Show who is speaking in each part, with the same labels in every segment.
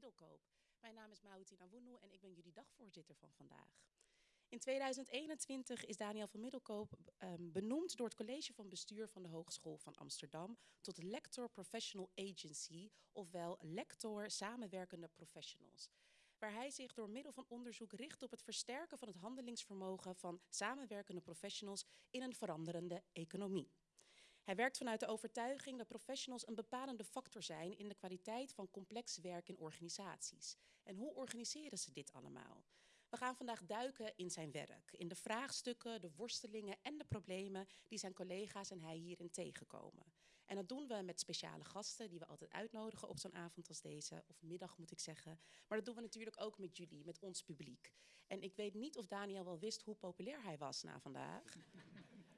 Speaker 1: Middelkoop. Mijn naam is Mautina Woenu en ik ben jullie dagvoorzitter van vandaag. In 2021 is Daniel van Middelkoop um, benoemd door het college van bestuur van de Hogeschool van Amsterdam tot Lector Professional Agency, ofwel Lector Samenwerkende Professionals waar hij zich door middel van onderzoek richt op het versterken van het handelingsvermogen van samenwerkende professionals in een veranderende economie. Hij werkt vanuit de overtuiging dat professionals een bepalende factor zijn in de kwaliteit van complex werk in organisaties. En hoe organiseren ze dit allemaal? We gaan vandaag duiken in zijn werk, in de vraagstukken, de worstelingen en de problemen die zijn collega's en hij hierin tegenkomen. En dat doen we met speciale gasten die we altijd uitnodigen op zo'n avond als deze, of middag moet ik zeggen. Maar dat doen we natuurlijk ook met jullie, met ons publiek. En ik weet niet of Daniel wel wist hoe populair hij was na vandaag.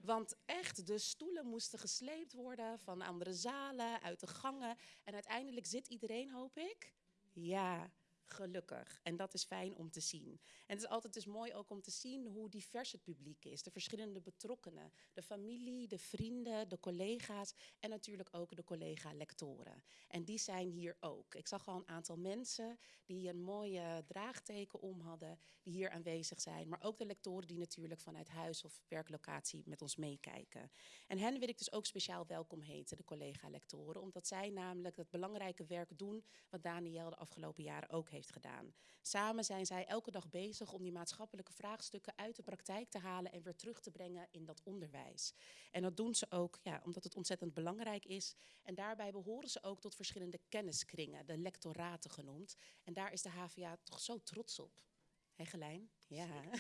Speaker 1: Want echt, de stoelen moesten gesleept worden van andere zalen, uit de gangen. En uiteindelijk zit iedereen, hoop ik. Ja, gelukkig. En dat is fijn om te zien. En het is altijd dus mooi ook om te zien hoe divers het publiek is. De verschillende betrokkenen. De familie, de vrienden, de collega's en natuurlijk ook de collega-lectoren. En die zijn hier ook. Ik zag al een aantal mensen die een mooie draagteken om hadden, die hier aanwezig zijn. Maar ook de lectoren die natuurlijk vanuit huis of werklocatie met ons meekijken. En hen wil ik dus ook speciaal welkom heten, de collega-lectoren. Omdat zij namelijk het belangrijke werk doen wat Daniel de afgelopen jaren ook heeft heeft gedaan. Samen zijn zij elke dag bezig om die maatschappelijke vraagstukken uit de praktijk te halen en weer terug te brengen in dat onderwijs. En dat doen ze ook ja, omdat het ontzettend belangrijk is. En daarbij behoren ze ook tot verschillende kenniskringen, de lectoraten genoemd. En daar is de HVA toch zo trots op. Hé Gelijn? Ja.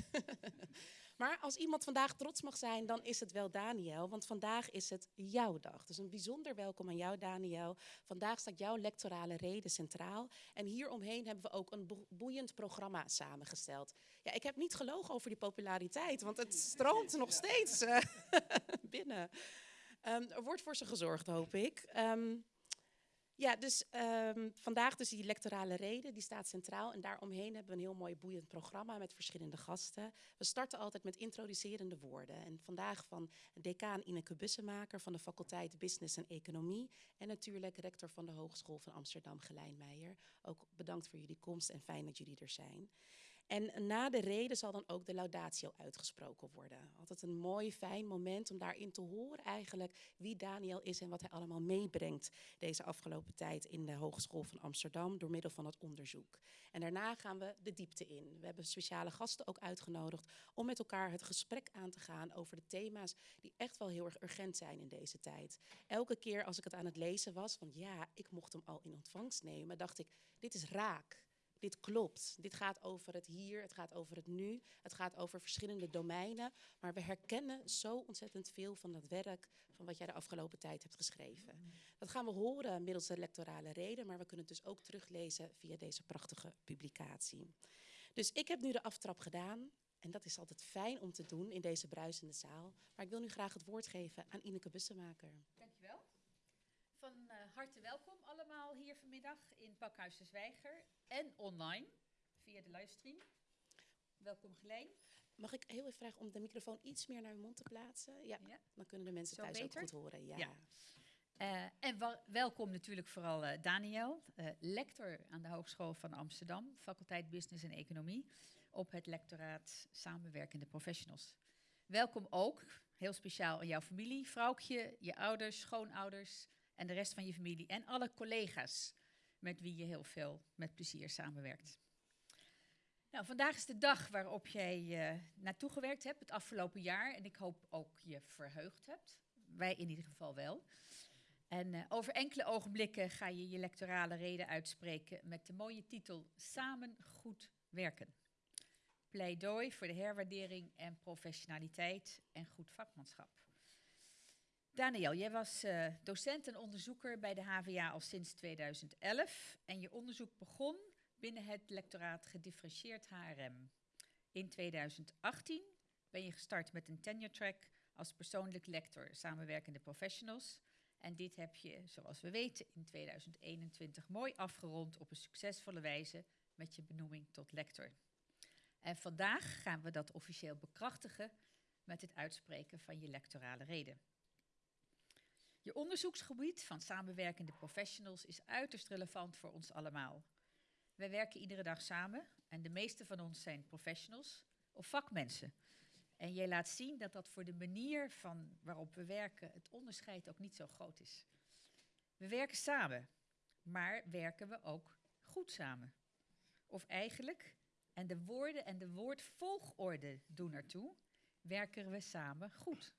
Speaker 1: Maar als iemand vandaag trots mag zijn, dan is het wel Daniel, want vandaag is het jouw dag. Dus een bijzonder welkom aan jou, Daniel. Vandaag staat jouw lectorale reden centraal. En hieromheen hebben we ook een boeiend programma samengesteld. Ja, ik heb niet gelogen over die populariteit, want het stroomt nog steeds uh, binnen. Um, er wordt voor ze gezorgd, hoop ik. Um, ja, dus um, vandaag dus die lectorale reden, die staat centraal. En daaromheen hebben we een heel mooi boeiend programma met verschillende gasten. We starten altijd met introducerende woorden. En vandaag van decaan Ineke Bussemaker van de faculteit Business en Economie. En natuurlijk rector van de Hogeschool van Amsterdam, Gelijn Meijer. Ook bedankt voor jullie komst en fijn dat jullie er zijn. En na de reden zal dan ook de laudatio uitgesproken worden. Altijd een mooi, fijn moment om daarin te horen eigenlijk wie Daniel is en wat hij allemaal meebrengt deze afgelopen tijd in de Hogeschool van Amsterdam door middel van het onderzoek. En daarna gaan we de diepte in. We hebben speciale gasten ook uitgenodigd om met elkaar het gesprek aan te gaan over de thema's die echt wel heel erg urgent zijn in deze tijd. Elke keer als ik het aan het lezen was, van ja, ik mocht hem al in ontvangst nemen, dacht ik, dit is raak dit klopt. Dit gaat over het hier, het gaat over het nu, het gaat over verschillende domeinen. Maar we herkennen zo ontzettend veel van dat werk van wat jij de afgelopen tijd hebt geschreven. Dat gaan we horen middels de lectorale reden, maar we kunnen het dus ook teruglezen via deze prachtige publicatie. Dus ik heb nu de aftrap gedaan. En dat is altijd fijn om te doen in deze bruisende zaal. Maar ik wil nu graag het woord geven aan Ineke Bussemaker.
Speaker 2: Van uh, harte welkom allemaal hier vanmiddag in Pakhuis de Zwijger en online via de livestream. Welkom Geleen.
Speaker 1: Mag ik heel even vragen om de microfoon iets meer naar uw mond te plaatsen? Ja, dan kunnen de mensen thuis ook goed horen. Ja. ja.
Speaker 2: Uh, en welkom natuurlijk vooral uh, Daniel, lector aan de Hogeschool van Amsterdam, faculteit Business en Economie, op het lectoraat Samenwerkende Professionals. Welkom ook, heel speciaal aan jouw familie, vrouwtje, je ouders, schoonouders, en de rest van je familie en alle collega's met wie je heel veel met plezier samenwerkt. Nou, vandaag is de dag waarop jij uh, naartoe gewerkt hebt het afgelopen jaar en ik hoop ook je verheugd hebt. Wij in ieder geval wel. En uh, over enkele ogenblikken ga je je lectorale reden uitspreken met de mooie titel Samen goed werken. Pleidooi voor de herwaardering en professionaliteit en goed vakmanschap. Daniel, jij was uh, docent en onderzoeker bij de HVA al sinds 2011 en je onderzoek begon binnen het lectoraat gedifferentieerd HRM. In 2018 ben je gestart met een tenure track als persoonlijk lector samenwerkende professionals. En dit heb je, zoals we weten, in 2021 mooi afgerond op een succesvolle wijze met je benoeming tot lector. En vandaag gaan we dat officieel bekrachtigen met het uitspreken van je lectorale reden. Je onderzoeksgebied van samenwerkende professionals is uiterst relevant voor ons allemaal. Wij werken iedere dag samen en de meeste van ons zijn professionals of vakmensen. En jij laat zien dat dat voor de manier van waarop we werken het onderscheid ook niet zo groot is. We werken samen, maar werken we ook goed samen? Of eigenlijk, en de woorden en de woordvolgorde doen ertoe, werken we samen goed?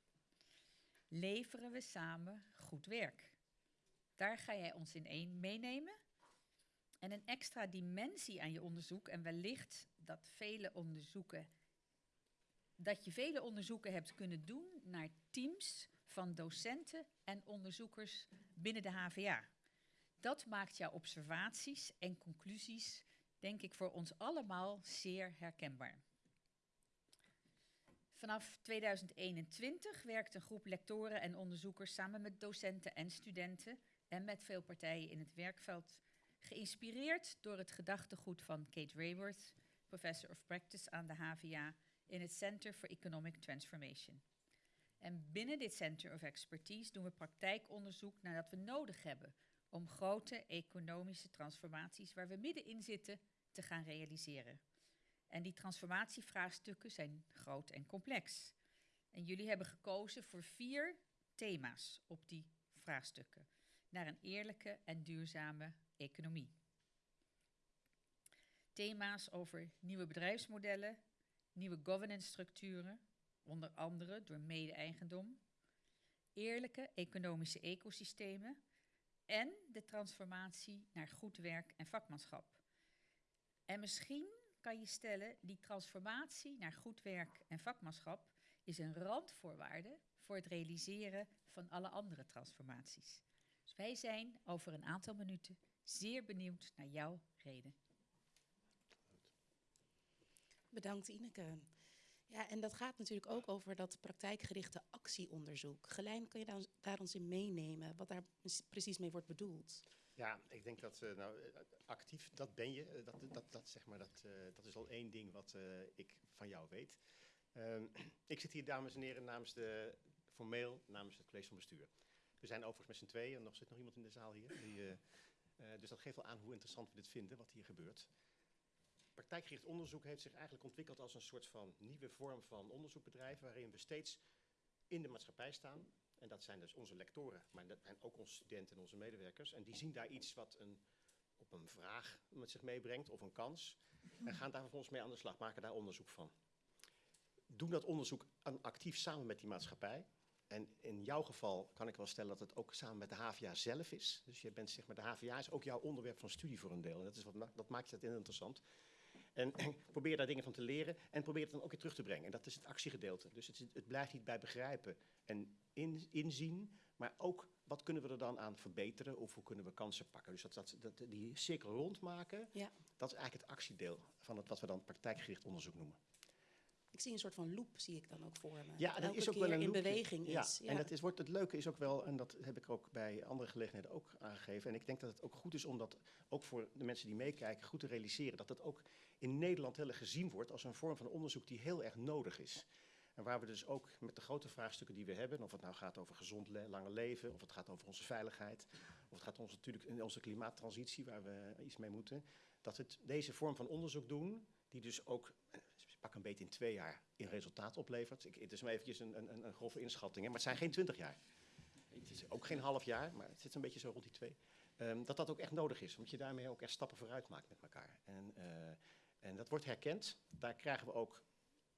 Speaker 2: Leveren we samen goed werk? Daar ga jij ons in één meenemen. En een extra dimensie aan je onderzoek, en wellicht dat vele onderzoeken, dat je vele onderzoeken hebt kunnen doen naar teams van docenten en onderzoekers binnen de HVA. Dat maakt jouw observaties en conclusies, denk ik, voor ons allemaal zeer herkenbaar. Vanaf 2021 werkt een groep lectoren en onderzoekers samen met docenten en studenten en met veel partijen in het werkveld, geïnspireerd door het gedachtegoed van Kate Rayworth, professor of practice aan de HVA in het Center for Economic Transformation. En binnen dit Center of Expertise doen we praktijkonderzoek naar dat we nodig hebben om grote economische transformaties waar we middenin zitten te gaan realiseren. En die transformatievraagstukken zijn groot en complex. En jullie hebben gekozen voor vier thema's op die vraagstukken. Naar een eerlijke en duurzame economie. Thema's over nieuwe bedrijfsmodellen, nieuwe governance structuren, onder andere door mede-eigendom, eerlijke economische ecosystemen en de transformatie naar goed werk en vakmanschap. En misschien kan je stellen, die transformatie naar goed werk en vakmanschap is een randvoorwaarde voor het realiseren van alle andere transformaties. Dus wij zijn over een aantal minuten zeer benieuwd naar jouw reden.
Speaker 1: Bedankt Ineke. Ja, en dat gaat natuurlijk ook over dat praktijkgerichte actieonderzoek. Gelijn, kan je daar, daar ons in meenemen, wat daar precies mee wordt bedoeld?
Speaker 3: Ja, ik denk dat uh, nou, actief, dat ben je. Uh, dat, dat, dat, zeg maar, dat, dat is al één ding wat ik van jou weet. Ehm, ik zit hier, dames en heren, namens de, formeel namens het college van bestuur. We zijn overigens met z'n tweeën en nog zit nog iemand in de zaal hier. Die, dus dat geeft wel aan hoe interessant we dit vinden, wat hier gebeurt. Praktijkgericht onderzoek heeft zich eigenlijk ontwikkeld als een soort van nieuwe vorm van onderzoekbedrijf, waarin we steeds in de maatschappij staan. En dat zijn dus onze lectoren, maar dat zijn ook onze studenten en onze medewerkers. En die zien daar iets wat een, op een vraag met zich meebrengt of een kans. En gaan daar vervolgens mee aan de slag, maken daar onderzoek van. Doen dat onderzoek actief samen met die maatschappij. En in jouw geval kan ik wel stellen dat het ook samen met de HVA zelf is. Dus je bent, zeg maar, de HVA is ook jouw onderwerp van studie voor een deel. En dat, is wat, dat maakt het interessant. En probeer daar dingen van te leren en probeer het dan ook weer terug te brengen. En dat is het actiegedeelte. Dus het, het blijft niet bij begrijpen en in, inzien, maar ook wat kunnen we er dan aan verbeteren of hoe kunnen we kansen pakken. Dus dat, dat, dat die cirkel rondmaken, ja. dat is eigenlijk het actiedeel van het, wat we dan praktijkgericht onderzoek noemen.
Speaker 1: Ik zie een soort van loop, zie ik dan ook voor me.
Speaker 3: Ja, dat is ook wel een in beweging is. Ja, en dat is, wordt, het leuke is ook wel, en dat heb ik ook bij andere gelegenheden ook aangegeven. En ik denk dat het ook goed is om dat ook voor de mensen die meekijken goed te realiseren. Dat het ook in Nederland heel erg gezien wordt als een vorm van onderzoek die heel erg nodig is. En waar we dus ook met de grote vraagstukken die we hebben, of het nou gaat over gezond le lange leven, of het gaat over onze veiligheid, of het gaat ons natuurlijk in onze klimaattransitie waar we iets mee moeten, dat het deze vorm van onderzoek doen, die dus ook pak een beetje in twee jaar in resultaat oplevert. Ik, het is maar eventjes een, een, een grove inschatting, hè, maar het zijn geen twintig jaar. Het is ook geen half jaar, maar het zit een beetje zo rond die twee. Um, dat dat ook echt nodig is, omdat je daarmee ook echt stappen vooruit maakt met elkaar. En, uh, en dat wordt herkend. Daar krijgen we ook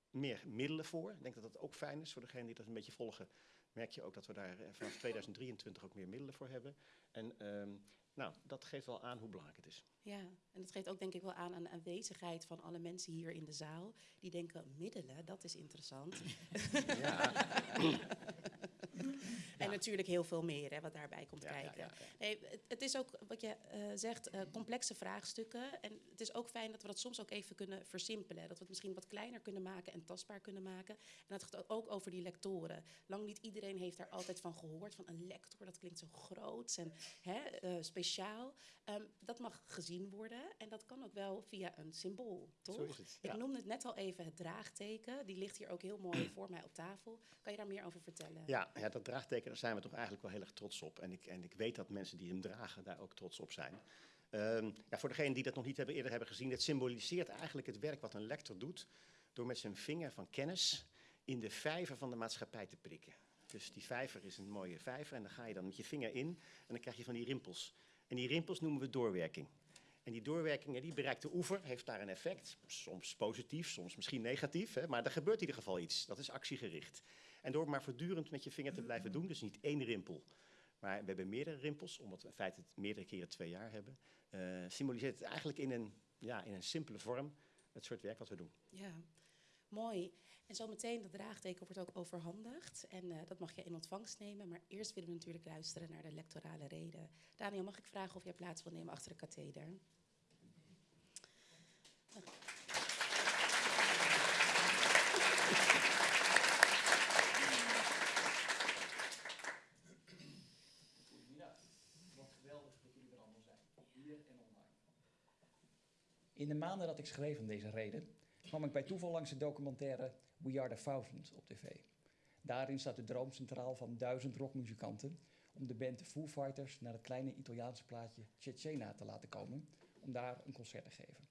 Speaker 3: meer middelen voor. Ik denk dat dat ook fijn is voor degenen die dat een beetje volgen. Merk je ook dat we daar eh, vanaf 2023 ook meer middelen voor hebben. En um, nou, dat geeft wel aan hoe belangrijk het is.
Speaker 1: Ja, en dat geeft ook denk ik wel aan aan de aanwezigheid van alle mensen hier in de zaal. Die denken, middelen, dat is interessant. Ja. Natuurlijk heel veel meer hè, wat daarbij komt kijken. Nee, het, het, is ook wat je uh, zegt, uh, complexe vraagstukken. En het is ook fijn dat we dat soms ook even kunnen versimpelen. Dat we het misschien wat kleiner kunnen maken en tastbaar kunnen maken. En dat gaat ook over die lectoren. Lang niet iedereen heeft daar altijd van gehoord. Van een lector, dat klinkt zo groot en hè, uh, speciaal. Um, dat mag gezien worden. En dat kan ook wel via een symbool, toch? Zo is het, ja. Ik noemde het net al even het draagteken. Die ligt hier ook heel mooi voor mij op tafel. Kan je daar meer over vertellen?
Speaker 3: Ja, ja dat draagteken zijn we toch eigenlijk wel heel erg trots op. En ik, en ik weet dat mensen die hem dragen daar ook trots op zijn. Ehm, ja, voor degenen die dat nog niet hebben, eerder hebben gezien, het symboliseert eigenlijk het werk wat een lector doet door met zijn vinger van kennis in de vijver van de maatschappij te prikken. Dus die vijver is een mooie vijver en dan ga je dan met je vinger in en dan krijg je van die rimpels. En die rimpels noemen we doorwerking. En die doorwerking die bereikt de oever, heeft daar een effect. Soms positief, soms misschien negatief. Hè, maar er gebeurt in ieder geval iets. Dat is actiegericht. En door maar voortdurend met je vinger te blijven doen, dus niet één rimpel, maar we hebben meerdere rimpels, omdat we in feite het meerdere keren twee jaar hebben, uh, symboliseert het eigenlijk in een, ja, in een simpele vorm het soort werk wat we doen.
Speaker 1: Ja, mooi. En zometeen, dat draagteken wordt ook overhandigd. En uh, dat mag je in ontvangst nemen. Maar eerst willen we natuurlijk luisteren naar de lectorale reden. Daniel, mag ik vragen of jij plaats wil nemen achter de katheder?
Speaker 4: In de maanden dat ik schreef aan deze reden, kwam ik bij toeval langs de documentaire We Are the Thousands op tv. Daarin staat de droom centraal van duizend rockmuzikanten om de band de Foo Fighters naar het kleine Italiaanse plaatje Cecena te laten komen om daar een concert te geven.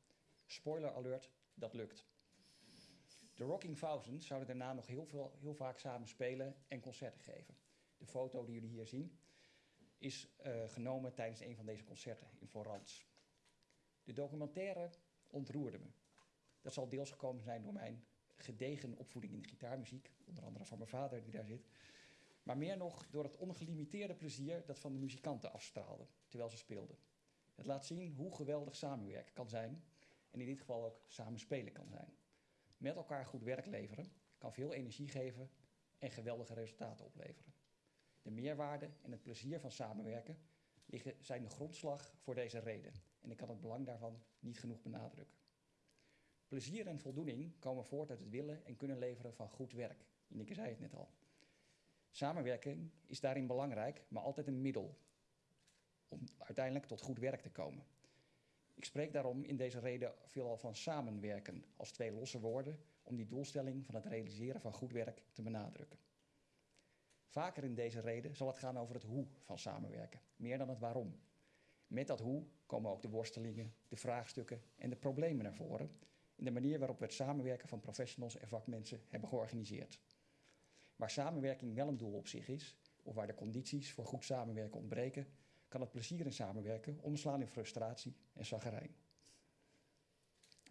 Speaker 4: Spoiler alert, dat lukt. De Rocking Thousands zouden daarna nog heel, veel, heel vaak samen spelen en concerten geven. De foto die jullie hier zien is uh, genomen tijdens een van deze concerten in Florence. De documentaire ontroerde me. Dat zal deels gekomen zijn door mijn gedegen opvoeding in de gitaarmuziek, onder andere van mijn vader die daar zit. Maar meer nog door het ongelimiteerde plezier dat van de muzikanten afstraalde terwijl ze speelden. Het laat zien hoe geweldig samenwerken kan zijn en in dit geval ook samen spelen kan zijn. Met elkaar goed werk leveren kan veel energie geven en geweldige resultaten opleveren. De meerwaarde en het plezier van samenwerken liggen, zijn de grondslag voor deze reden en ik kan het belang daarvan niet genoeg benadrukken. Plezier en voldoening komen voort uit het willen en kunnen leveren van goed werk. Ineke zei het net al. Samenwerking is daarin belangrijk, maar altijd een middel om uiteindelijk tot goed werk te komen. Ik spreek daarom in deze reden veelal van samenwerken als twee losse woorden om die doelstelling van het realiseren van goed werk te benadrukken. Vaker in deze reden zal het gaan over het hoe van samenwerken, meer dan het waarom. Met dat hoe komen ook de worstelingen, de vraagstukken en de problemen naar voren in de manier waarop we het samenwerken van professionals en vakmensen hebben georganiseerd. Waar samenwerking wel een doel op zich is, of waar de condities voor goed samenwerken ontbreken, kan het plezier in samenwerken omslaan in frustratie en zaggerijn.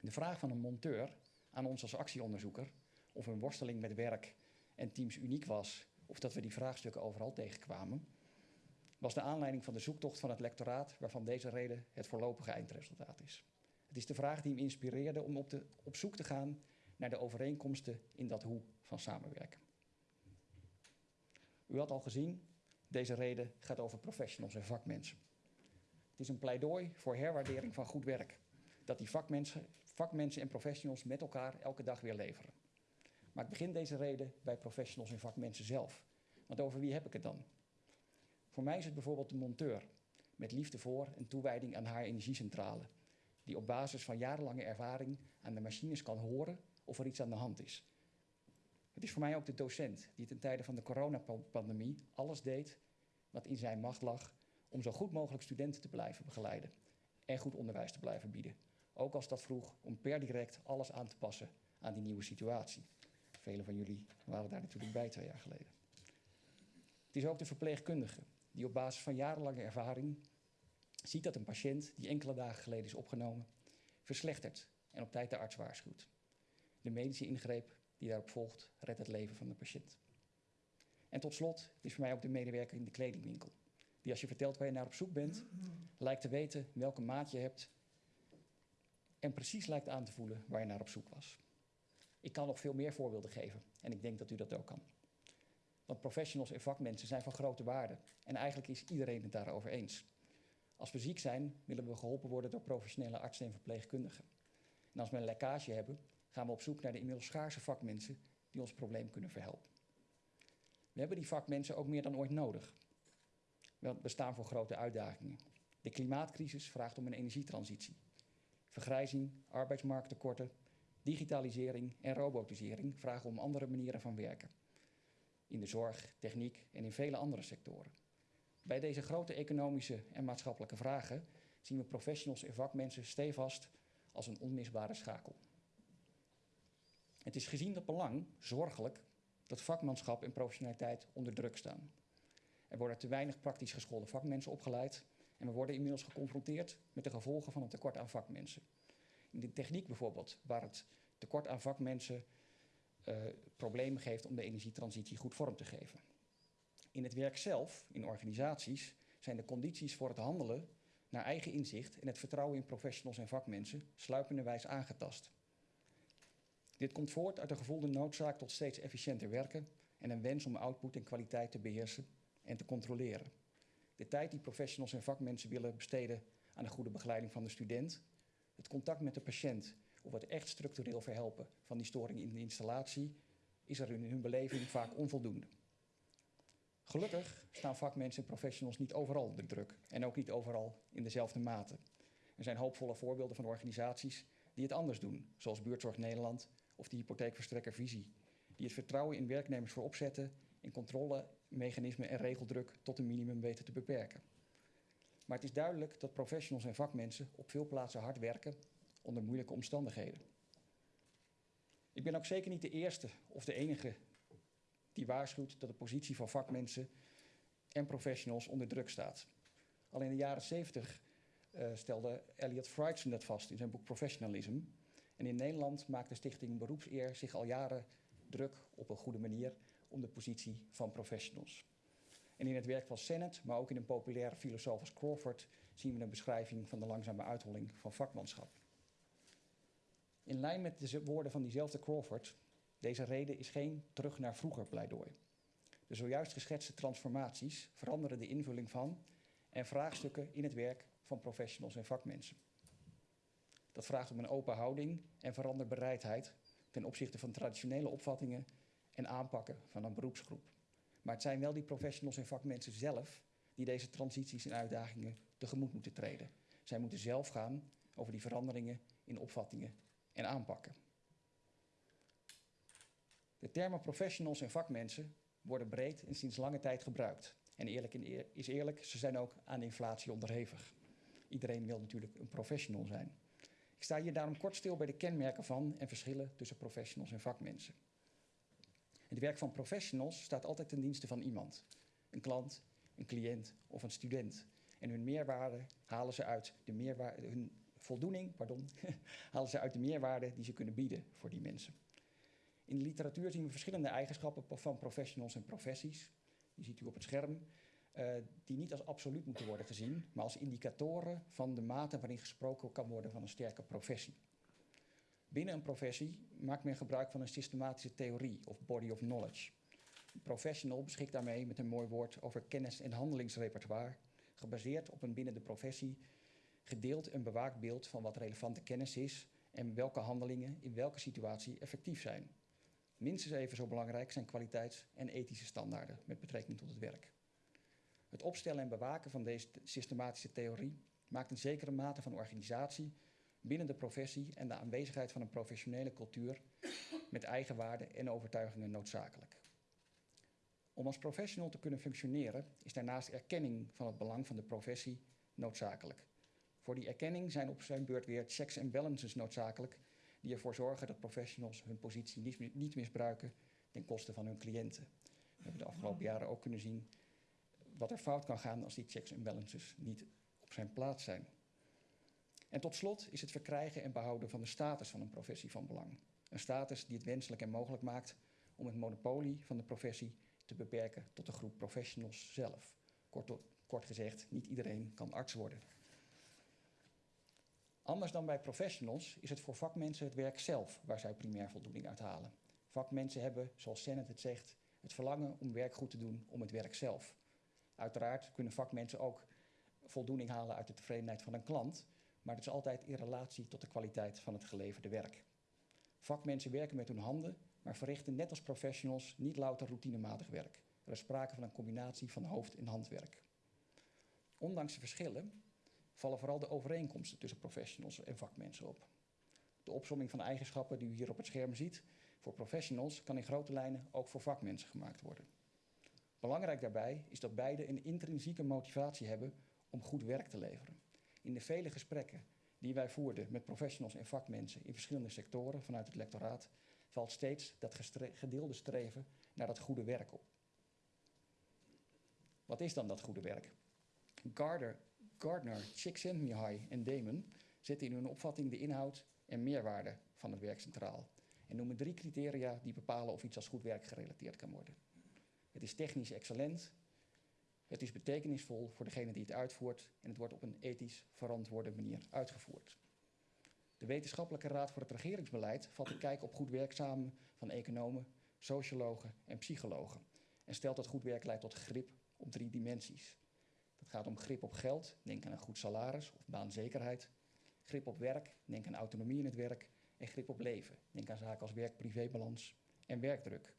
Speaker 4: De vraag van een monteur aan ons als actieonderzoeker of een worsteling met werk en teams uniek was, of dat we die vraagstukken overal tegenkwamen, was de aanleiding van de zoektocht van het lectoraat, waarvan deze reden het voorlopige eindresultaat is. Het is de vraag die hem inspireerde om op, de, op zoek te gaan naar de overeenkomsten in dat hoe van samenwerken. U had al gezien, deze reden gaat over professionals en vakmensen. Het is een pleidooi voor herwaardering van goed werk, dat die vakmensen, vakmensen en professionals met elkaar elke dag weer leveren. Maar ik begin deze reden bij professionals en vakmensen zelf. Want over wie heb ik het dan? Voor mij is het bijvoorbeeld de monteur, met liefde voor en toewijding aan haar energiecentrale, die op basis van jarenlange ervaring aan de machines kan horen of er iets aan de hand is. Het is voor mij ook de docent die ten tijde van de coronapandemie alles deed wat in zijn macht lag om zo goed mogelijk studenten te blijven begeleiden en goed onderwijs te blijven bieden. Ook als dat vroeg om per direct alles aan te passen aan die nieuwe situatie. Velen van jullie waren daar natuurlijk bij twee jaar geleden. Het is ook de verpleegkundige die op basis van jarenlange ervaring ziet dat een patiënt die enkele dagen geleden is opgenomen, verslechtert en op tijd de arts waarschuwt. De medische ingreep die daarop volgt, redt het leven van de patiënt. En tot slot is voor mij ook de medewerker in de kledingwinkel. Die als je vertelt waar je naar op zoek bent, lijkt te weten welke maat je hebt en precies lijkt aan te voelen waar je naar op zoek was. Ik kan nog veel meer voorbeelden geven en ik denk dat u dat ook kan. Professionals en vakmensen zijn van grote waarde en eigenlijk is iedereen het daarover eens. Als we ziek zijn, willen we geholpen worden door professionele artsen en verpleegkundigen. En als we een lekkage hebben, gaan we op zoek naar de inmiddels schaarse vakmensen die ons probleem kunnen verhelpen. We hebben die vakmensen ook meer dan ooit nodig. We staan voor grote uitdagingen. De klimaatcrisis vraagt om een energietransitie. Vergrijzing, arbeidsmarkttekorten, digitalisering en robotisering vragen om andere manieren van werken. In de zorg, techniek en in vele andere sectoren. Bij deze grote economische en maatschappelijke vragen zien we professionals en vakmensen stevast als een onmisbare schakel. Het is gezien dat belang zorgelijk dat vakmanschap en professionaliteit onder druk staan. Er worden te weinig praktisch geschoolde vakmensen opgeleid en we worden inmiddels geconfronteerd met de gevolgen van een tekort aan vakmensen. In de techniek bijvoorbeeld, waar het tekort aan vakmensen problemen geeft om de energietransitie goed vorm te geven. In het werk zelf, in organisaties, zijn de condities voor het handelen naar eigen inzicht en het vertrouwen in professionals en vakmensen sluipenderwijs aangetast. Dit komt voort uit een gevoelde noodzaak tot steeds efficiënter werken en een wens om output en kwaliteit te beheersen en te controleren. De tijd die professionals en vakmensen willen besteden aan de goede begeleiding van de student, het contact met de patiënt of het echt structureel verhelpen van die storing in de installatie, is er in hun beleving vaak onvoldoende. Gelukkig staan vakmensen en professionals niet overal onder druk en ook niet overal in dezelfde mate. Er zijn hoopvolle voorbeelden van organisaties die het anders doen, zoals Buurtzorg Nederland of de hypotheekverstrekker Visie, die het vertrouwen in werknemers voorop zetten en controlemechanismen en regeldruk tot een minimum weten te beperken. Maar het is duidelijk dat professionals en vakmensen op veel plaatsen hard werken onder moeilijke omstandigheden. Ik ben ook zeker niet de eerste of de enige die waarschuwt dat de positie van vakmensen en professionals onder druk staat. Al in de jaren 70 uh, stelde Elliot Frightson dat vast in zijn boek Professionalism. En in Nederland maakt de stichting Beroepseer zich al jaren druk op een goede manier om de positie van professionals. En in het werk van Sennett, maar ook in een populaire filosoof als Crawford, zien we een beschrijving van de langzame uitholling van vakmanschap. In lijn met de woorden van diezelfde Crawford, deze reden is geen terug naar vroeger pleidooi. De zojuist geschetste transformaties veranderen de invulling van en vraagstukken in het werk van professionals en vakmensen. Dat vraagt om een open houding en veranderbereidheid ten opzichte van traditionele opvattingen en aanpakken van een beroepsgroep. Maar het zijn wel die professionals en vakmensen zelf die deze transities en uitdagingen tegemoet moeten treden. Zij moeten zelf gaan over die veranderingen in opvattingen en aanpakken. De termen professionals en vakmensen worden breed en sinds lange tijd gebruikt. En eerlijk is eerlijk, ze zijn ook aan inflatie onderhevig. Iedereen wil natuurlijk een professional zijn. Ik sta hier daarom kort stil bij de kenmerken van en verschillen tussen professionals en vakmensen. Het werk van professionals staat altijd ten dienste van iemand. Een klant, een cliënt of een student. En hun meerwaarde halen ze uit de meerwaarde, hun voldoening, pardon, halen ze uit de meerwaarde die ze kunnen bieden voor die mensen. In de literatuur zien we verschillende eigenschappen van professionals en professies. Die ziet u op het scherm. Uh, die niet als absoluut moeten worden gezien, maar als indicatoren van de mate waarin gesproken kan worden van een sterke professie. Binnen een professie maakt men gebruik van een systematische theorie of body of knowledge. Een professional beschikt daarmee met een mooi woord over kennis- en handelingsrepertoire, gebaseerd op een binnen de professie gedeeld en bewaakt beeld van wat relevante kennis is en welke handelingen in welke situatie effectief zijn. Minstens even zo belangrijk zijn kwaliteits- en ethische standaarden met betrekking tot het werk. Het opstellen en bewaken van deze systematische theorie maakt een zekere mate van organisatie binnen de professie en de aanwezigheid van een professionele cultuur met eigen waarden en overtuigingen noodzakelijk. Om als professional te kunnen functioneren is daarnaast erkenning van het belang van de professie noodzakelijk. Voor die erkenning zijn op zijn beurt weer checks en balances noodzakelijk die ervoor zorgen dat professionals hun positie niet, misbruiken ten koste van hun cliënten. We hebben de afgelopen jaren ook kunnen zien wat er fout kan gaan als die checks en balances niet op zijn plaats zijn. En tot slot is het verkrijgen en behouden van de status van een professie van belang. Een status die het wenselijk en mogelijk maakt om het monopolie van de professie te beperken tot de groep professionals zelf. Kort, kort gezegd, niet iedereen kan arts worden. Anders dan bij professionals is het voor vakmensen het werk zelf waar zij primair voldoening uit halen. Vakmensen hebben, zoals Sennett het zegt, het verlangen om werk goed te doen om het werk zelf. Uiteraard kunnen vakmensen ook voldoening halen uit de tevredenheid van een klant, maar het is altijd in relatie tot de kwaliteit van het geleverde werk. Vakmensen werken met hun handen, maar verrichten net als professionals niet louter routinematig werk. Er is sprake van een combinatie van hoofd- en handwerk. Ondanks de verschillen vallen vooral de overeenkomsten tussen professionals en vakmensen op. De opsomming van eigenschappen die u hier op het scherm ziet voor professionals kan in grote lijnen ook voor vakmensen gemaakt worden. Belangrijk daarbij is dat beide een intrinsieke motivatie hebben om goed werk te leveren. In de vele gesprekken die wij voerden met professionals en vakmensen in verschillende sectoren vanuit het lectoraat, valt steeds dat gedeelde streven naar dat goede werk op. Wat is dan dat goede werk? Gardner, Gardner Csikszentmihalyi en Damon zetten in hun opvatting de inhoud en meerwaarde van het werk centraal en noemen drie criteria die bepalen of iets als goed werk gerelateerd kan worden. Het is technisch excellent, het is betekenisvol voor degene die het uitvoert en het wordt op een ethisch verantwoorde manier uitgevoerd. De Wetenschappelijke Raad voor het Regeringsbeleid vat de kijk op goed werk samen van economen, sociologen en psychologen en stelt dat goed werk leidt tot grip op drie dimensies. Dat gaat om grip op geld, denk aan een goed salaris of baanzekerheid. Grip op werk, denk aan autonomie in het werk. En grip op leven, denk aan zaken als werk-privébalans en werkdruk.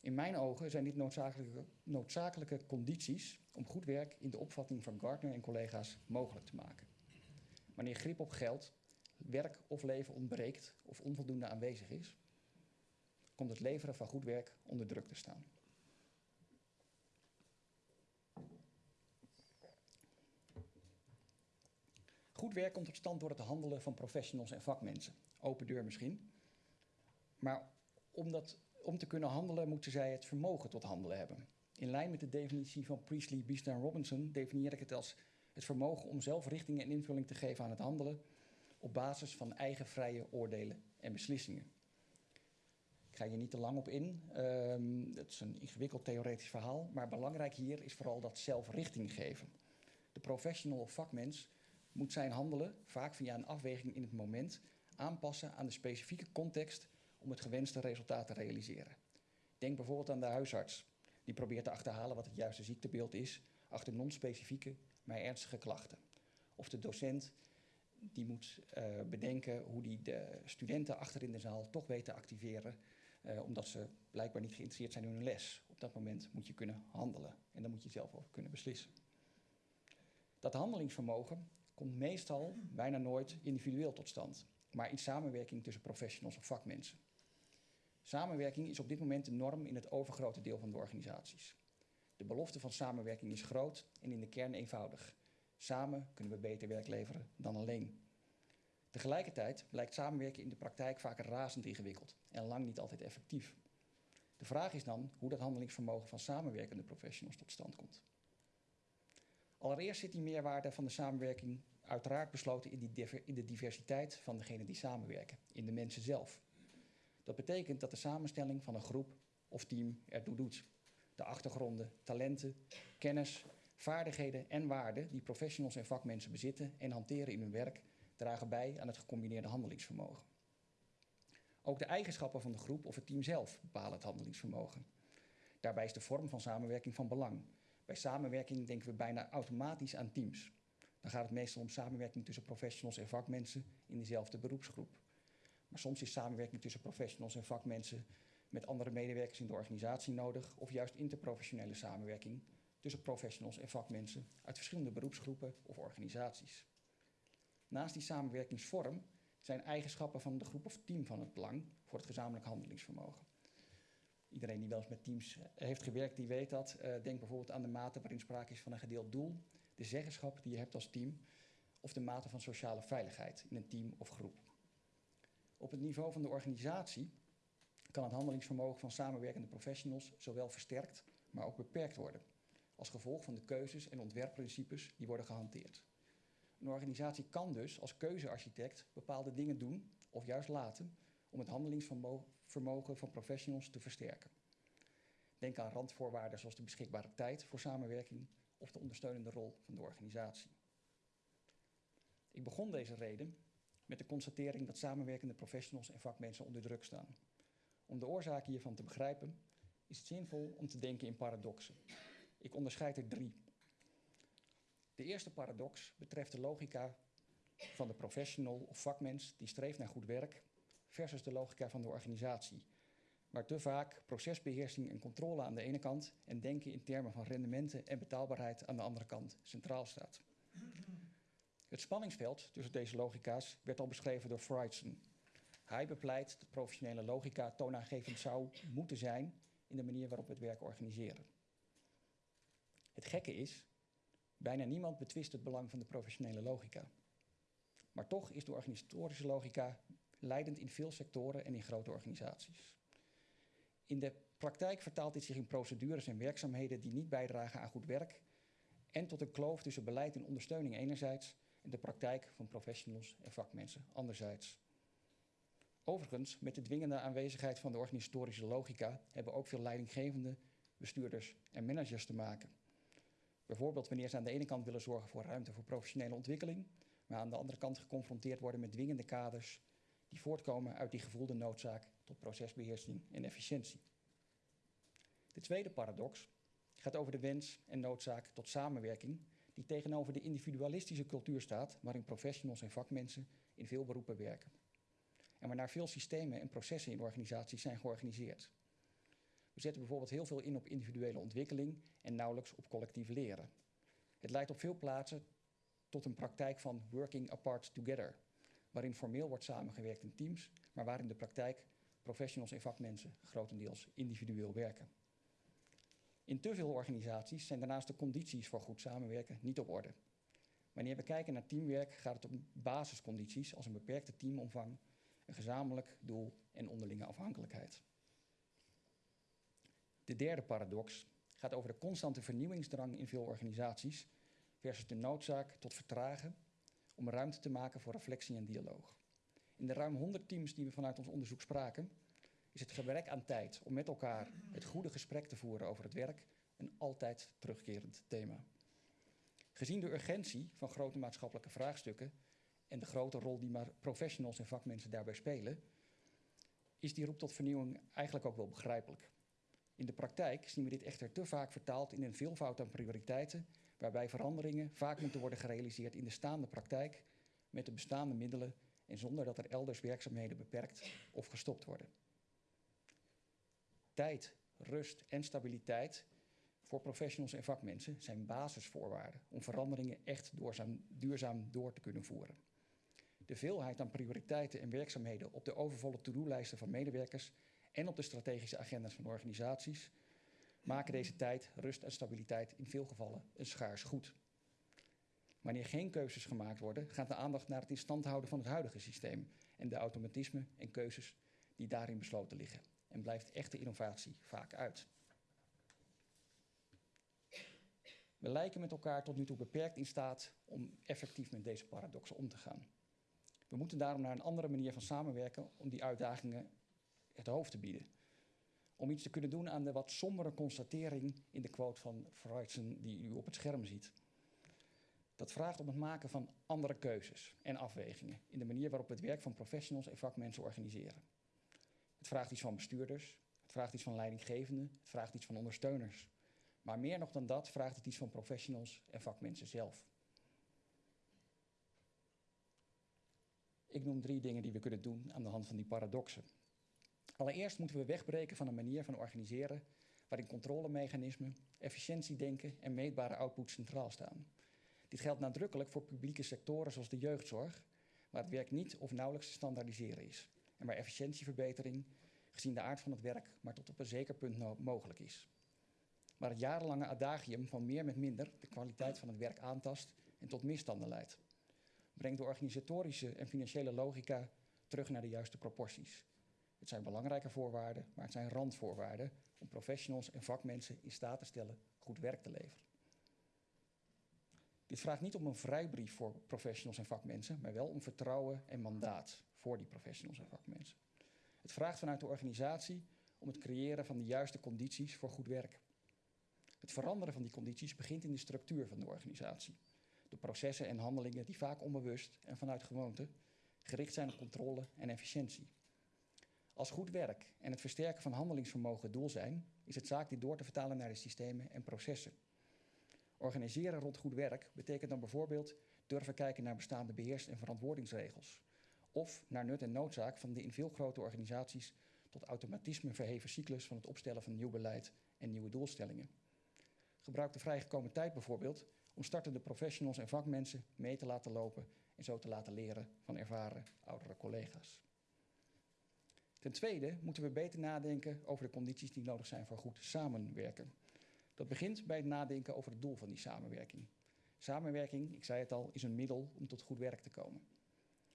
Speaker 4: In mijn ogen zijn dit noodzakelijke, noodzakelijke condities om goed werk in de opvatting van Gardner en collega's mogelijk te maken. Wanneer grip op geld, werk of leven ontbreekt of onvoldoende aanwezig is, komt het leveren van goed werk onder druk te staan. Goed werk komt tot stand door het handelen van professionals en vakmensen. Open deur misschien. Maar om, dat, om te kunnen handelen moeten zij het vermogen tot handelen hebben. In lijn met de definitie van Priestley, Biester en Robinson definieer ik het als het vermogen om zelf richting en invulling te geven aan het handelen op basis van eigen vrije oordelen en beslissingen. Ik ga hier niet te lang op in. Um, het is een ingewikkeld theoretisch verhaal. Maar belangrijk hier is vooral dat zelfrichting geven. De professional of vakmens moet zijn handelen, vaak via een afweging in het moment, aanpassen aan de specifieke context om het gewenste resultaat te realiseren. Denk bijvoorbeeld aan de huisarts, die probeert te achterhalen wat het juiste ziektebeeld is achter non-specifieke, maar ernstige klachten. Of de docent die moet uh, bedenken hoe die de studenten achter in de zaal toch weet te activeren, uh, omdat ze blijkbaar niet geïnteresseerd zijn in hun les. Op dat moment moet je kunnen handelen en dan moet je zelf over kunnen beslissen. Dat handelingsvermogen komt meestal bijna nooit individueel tot stand, maar in samenwerking tussen professionals of vakmensen. Samenwerking is op dit moment de norm in het overgrote deel van de organisaties. De belofte van samenwerking is groot en in de kern eenvoudig. Samen kunnen we beter werk leveren dan alleen. Tegelijkertijd blijkt samenwerken in de praktijk vaak razend ingewikkeld en lang niet altijd effectief. De vraag is dan hoe dat handelingsvermogen van samenwerkende professionals tot stand komt. Allereerst zit die meerwaarde van de samenwerking uiteraard besloten in, die in de diversiteit van degenen die samenwerken, in de mensen zelf. Dat betekent dat de samenstelling van een groep of team ertoe doet. De achtergronden, talenten, kennis, vaardigheden en waarden die professionals en vakmensen bezitten en hanteren in hun werk, dragen bij aan het gecombineerde handelingsvermogen. Ook de eigenschappen van de groep of het team zelf bepalen het handelingsvermogen. Daarbij is de vorm van samenwerking van belang. Bij samenwerking denken we bijna automatisch aan teams. Dan gaat het meestal om samenwerking tussen professionals en vakmensen in dezelfde beroepsgroep. Maar soms is samenwerking tussen professionals en vakmensen met andere medewerkers in de organisatie nodig, of juist interprofessionele samenwerking tussen professionals en vakmensen uit verschillende beroepsgroepen of organisaties. Naast die samenwerkingsvorm zijn eigenschappen van de groep of team van het belang voor het gezamenlijk handelingsvermogen. Iedereen die wel eens met teams heeft gewerkt, die weet dat. Uh, denk bijvoorbeeld aan de mate waarin sprake is van een gedeeld doel, de zeggenschap die je hebt als team, of de mate van sociale veiligheid in een team of groep. Op het niveau van de organisatie kan het handelingsvermogen van samenwerkende professionals zowel versterkt, maar ook beperkt worden, als gevolg van de keuzes en ontwerpprincipes die worden gehanteerd. Een organisatie kan dus als keuzearchitect bepaalde dingen doen of juist laten om het handelingsvermogen van professionals te versterken. Denk aan randvoorwaarden zoals de beschikbare tijd voor samenwerking of de ondersteunende rol van de organisatie. Ik begon deze reden met de constatering dat samenwerkende professionals en vakmensen onder druk staan. Om de oorzaken hiervan te begrijpen, is het zinvol om te denken in paradoxen. Ik onderscheid er drie. De eerste paradox betreft de logica van de professional of vakmens die streeft naar goed werk versus de logica van de organisatie, waar te vaak procesbeheersing en controle aan de ene kant en denken in termen van rendementen en betaalbaarheid aan de andere kant centraal staat. Het spanningsveld tussen deze logica's werd al beschreven door Freudson. Hij bepleit dat professionele logica toonaangevend zou moeten zijn in de manier waarop we het werk organiseren. Het gekke is Bijna niemand betwist het belang van de professionele logica. Maar toch is de organisatorische logica leidend in veel sectoren en in grote organisaties. In de praktijk vertaalt dit zich in procedures en werkzaamheden die niet bijdragen aan goed werk en tot een kloof tussen beleid en ondersteuning enerzijds en de praktijk van professionals en vakmensen anderzijds. Overigens, met de dwingende aanwezigheid van de organisatorische logica hebben ook veel leidinggevende, bestuurders en managers te maken. Bijvoorbeeld wanneer ze aan de ene kant willen zorgen voor ruimte voor professionele ontwikkeling, maar aan de andere kant geconfronteerd worden met dwingende kaders die voortkomen uit die gevoelde noodzaak tot procesbeheersing en efficiëntie. De tweede paradox gaat over de wens en noodzaak tot samenwerking die tegenover de individualistische cultuur staat waarin professionals en vakmensen in veel beroepen werken. En waarnaar veel systemen en processen in organisaties zijn georganiseerd. We zetten bijvoorbeeld heel veel in op individuele ontwikkeling en nauwelijks op collectief leren. Het leidt op veel plaatsen tot een praktijk van working apart together, waarin formeel wordt samengewerkt in teams, maar waar in de praktijk professionals en vakmensen grotendeels individueel werken. In te veel organisaties zijn daarnaast de condities voor goed samenwerken niet op orde. Wanneer we kijken naar teamwerk gaat het om basiscondities als een beperkte teamomvang, een gezamenlijk doel en onderlinge afhankelijkheid. De derde paradox gaat over de constante vernieuwingsdrang in veel organisaties versus de noodzaak tot vertragen om ruimte te maken voor reflectie en dialoog. In de ruim 100 teams die we vanuit ons onderzoek spraken, is het gebrek aan tijd om met elkaar het goede gesprek te voeren over het werk een altijd terugkerend thema. Gezien de urgentie van grote maatschappelijke vraagstukken en de grote rol die maar professionals en vakmensen daarbij spelen, is die roep tot vernieuwing eigenlijk ook wel begrijpelijk. In de praktijk zien we dit echter te vaak vertaald in een veelvoud aan prioriteiten, waarbij veranderingen vaak moeten worden gerealiseerd in de staande praktijk met de bestaande middelen en zonder dat er elders werkzaamheden beperkt of gestopt worden. Tijd, rust en stabiliteit voor professionals en vakmensen zijn basisvoorwaarden om veranderingen echt duurzaam, duurzaam door te kunnen voeren. De veelheid aan prioriteiten en werkzaamheden op de overvolle to-do-lijsten van medewerkers en op de strategische agenda's van organisaties maken deze tijd, rust en stabiliteit in veel gevallen een schaars goed. Wanneer geen keuzes gemaakt worden, gaat de aandacht naar het in stand houden van het huidige systeem en de automatismen en keuzes die daarin besloten liggen. En blijft echte innovatie vaak uit. We lijken met elkaar tot nu toe beperkt in staat om effectief met deze paradoxen om te gaan. We moeten daarom naar een andere manier van samenwerken om die uitdagingen het hoofd te bieden. Om iets te kunnen doen aan de wat sombere constatering in de quote van Freudsen die u op het scherm ziet. Dat vraagt om het maken van andere keuzes en afwegingen in de manier waarop we het werk van professionals en vakmensen organiseren. Het vraagt iets van bestuurders, het vraagt iets van leidinggevenden, het vraagt iets van ondersteuners. Maar meer nog dan dat vraagt het iets van professionals en vakmensen zelf. Ik noem drie dingen die we kunnen doen aan de hand van die paradoxen. Allereerst moeten we wegbreken van een manier van organiseren waarin controlemechanismen, efficiëntiedenken en meetbare output centraal staan. Dit geldt nadrukkelijk voor publieke sectoren zoals de jeugdzorg, waar het werk niet of nauwelijks te standaardiseren is en waar efficiëntieverbetering, gezien de aard van het werk, maar tot op een zeker punt mogelijk is. Waar het jarenlange adagium van meer met minder de kwaliteit van het werk aantast en tot misstanden leidt. Brengt de organisatorische en financiële logica terug naar de juiste proporties. Het zijn belangrijke voorwaarden, maar het zijn randvoorwaarden om professionals en vakmensen in staat te stellen goed werk te leveren. Dit vraagt niet om een vrijbrief voor professionals en vakmensen, maar wel om vertrouwen en mandaat voor die professionals en vakmensen. Het vraagt vanuit de organisatie om het creëren van de juiste condities voor goed werk. Het veranderen van die condities begint in de structuur van de organisatie. De processen en handelingen die vaak onbewust en vanuit gewoonte gericht zijn op controle en efficiëntie. Als goed werk en het versterken van handelingsvermogen het doel zijn, is het zaak dit door te vertalen naar de systemen en processen. Organiseren rond goed werk betekent dan bijvoorbeeld durven kijken naar bestaande beheers- en verantwoordingsregels. Of naar nut en noodzaak van de in veel grote organisaties tot automatisme verheven cyclus van het opstellen van nieuw beleid en nieuwe doelstellingen. Gebruik de vrijgekomen tijd bijvoorbeeld om startende professionals en vakmensen mee te laten lopen en zo te laten leren van ervaren oudere collega's. Ten tweede moeten we beter nadenken over de condities die nodig zijn voor goed samenwerken. Dat begint bij het nadenken over het doel van die samenwerking. Samenwerking, ik zei het al, is een middel om tot goed werk te komen.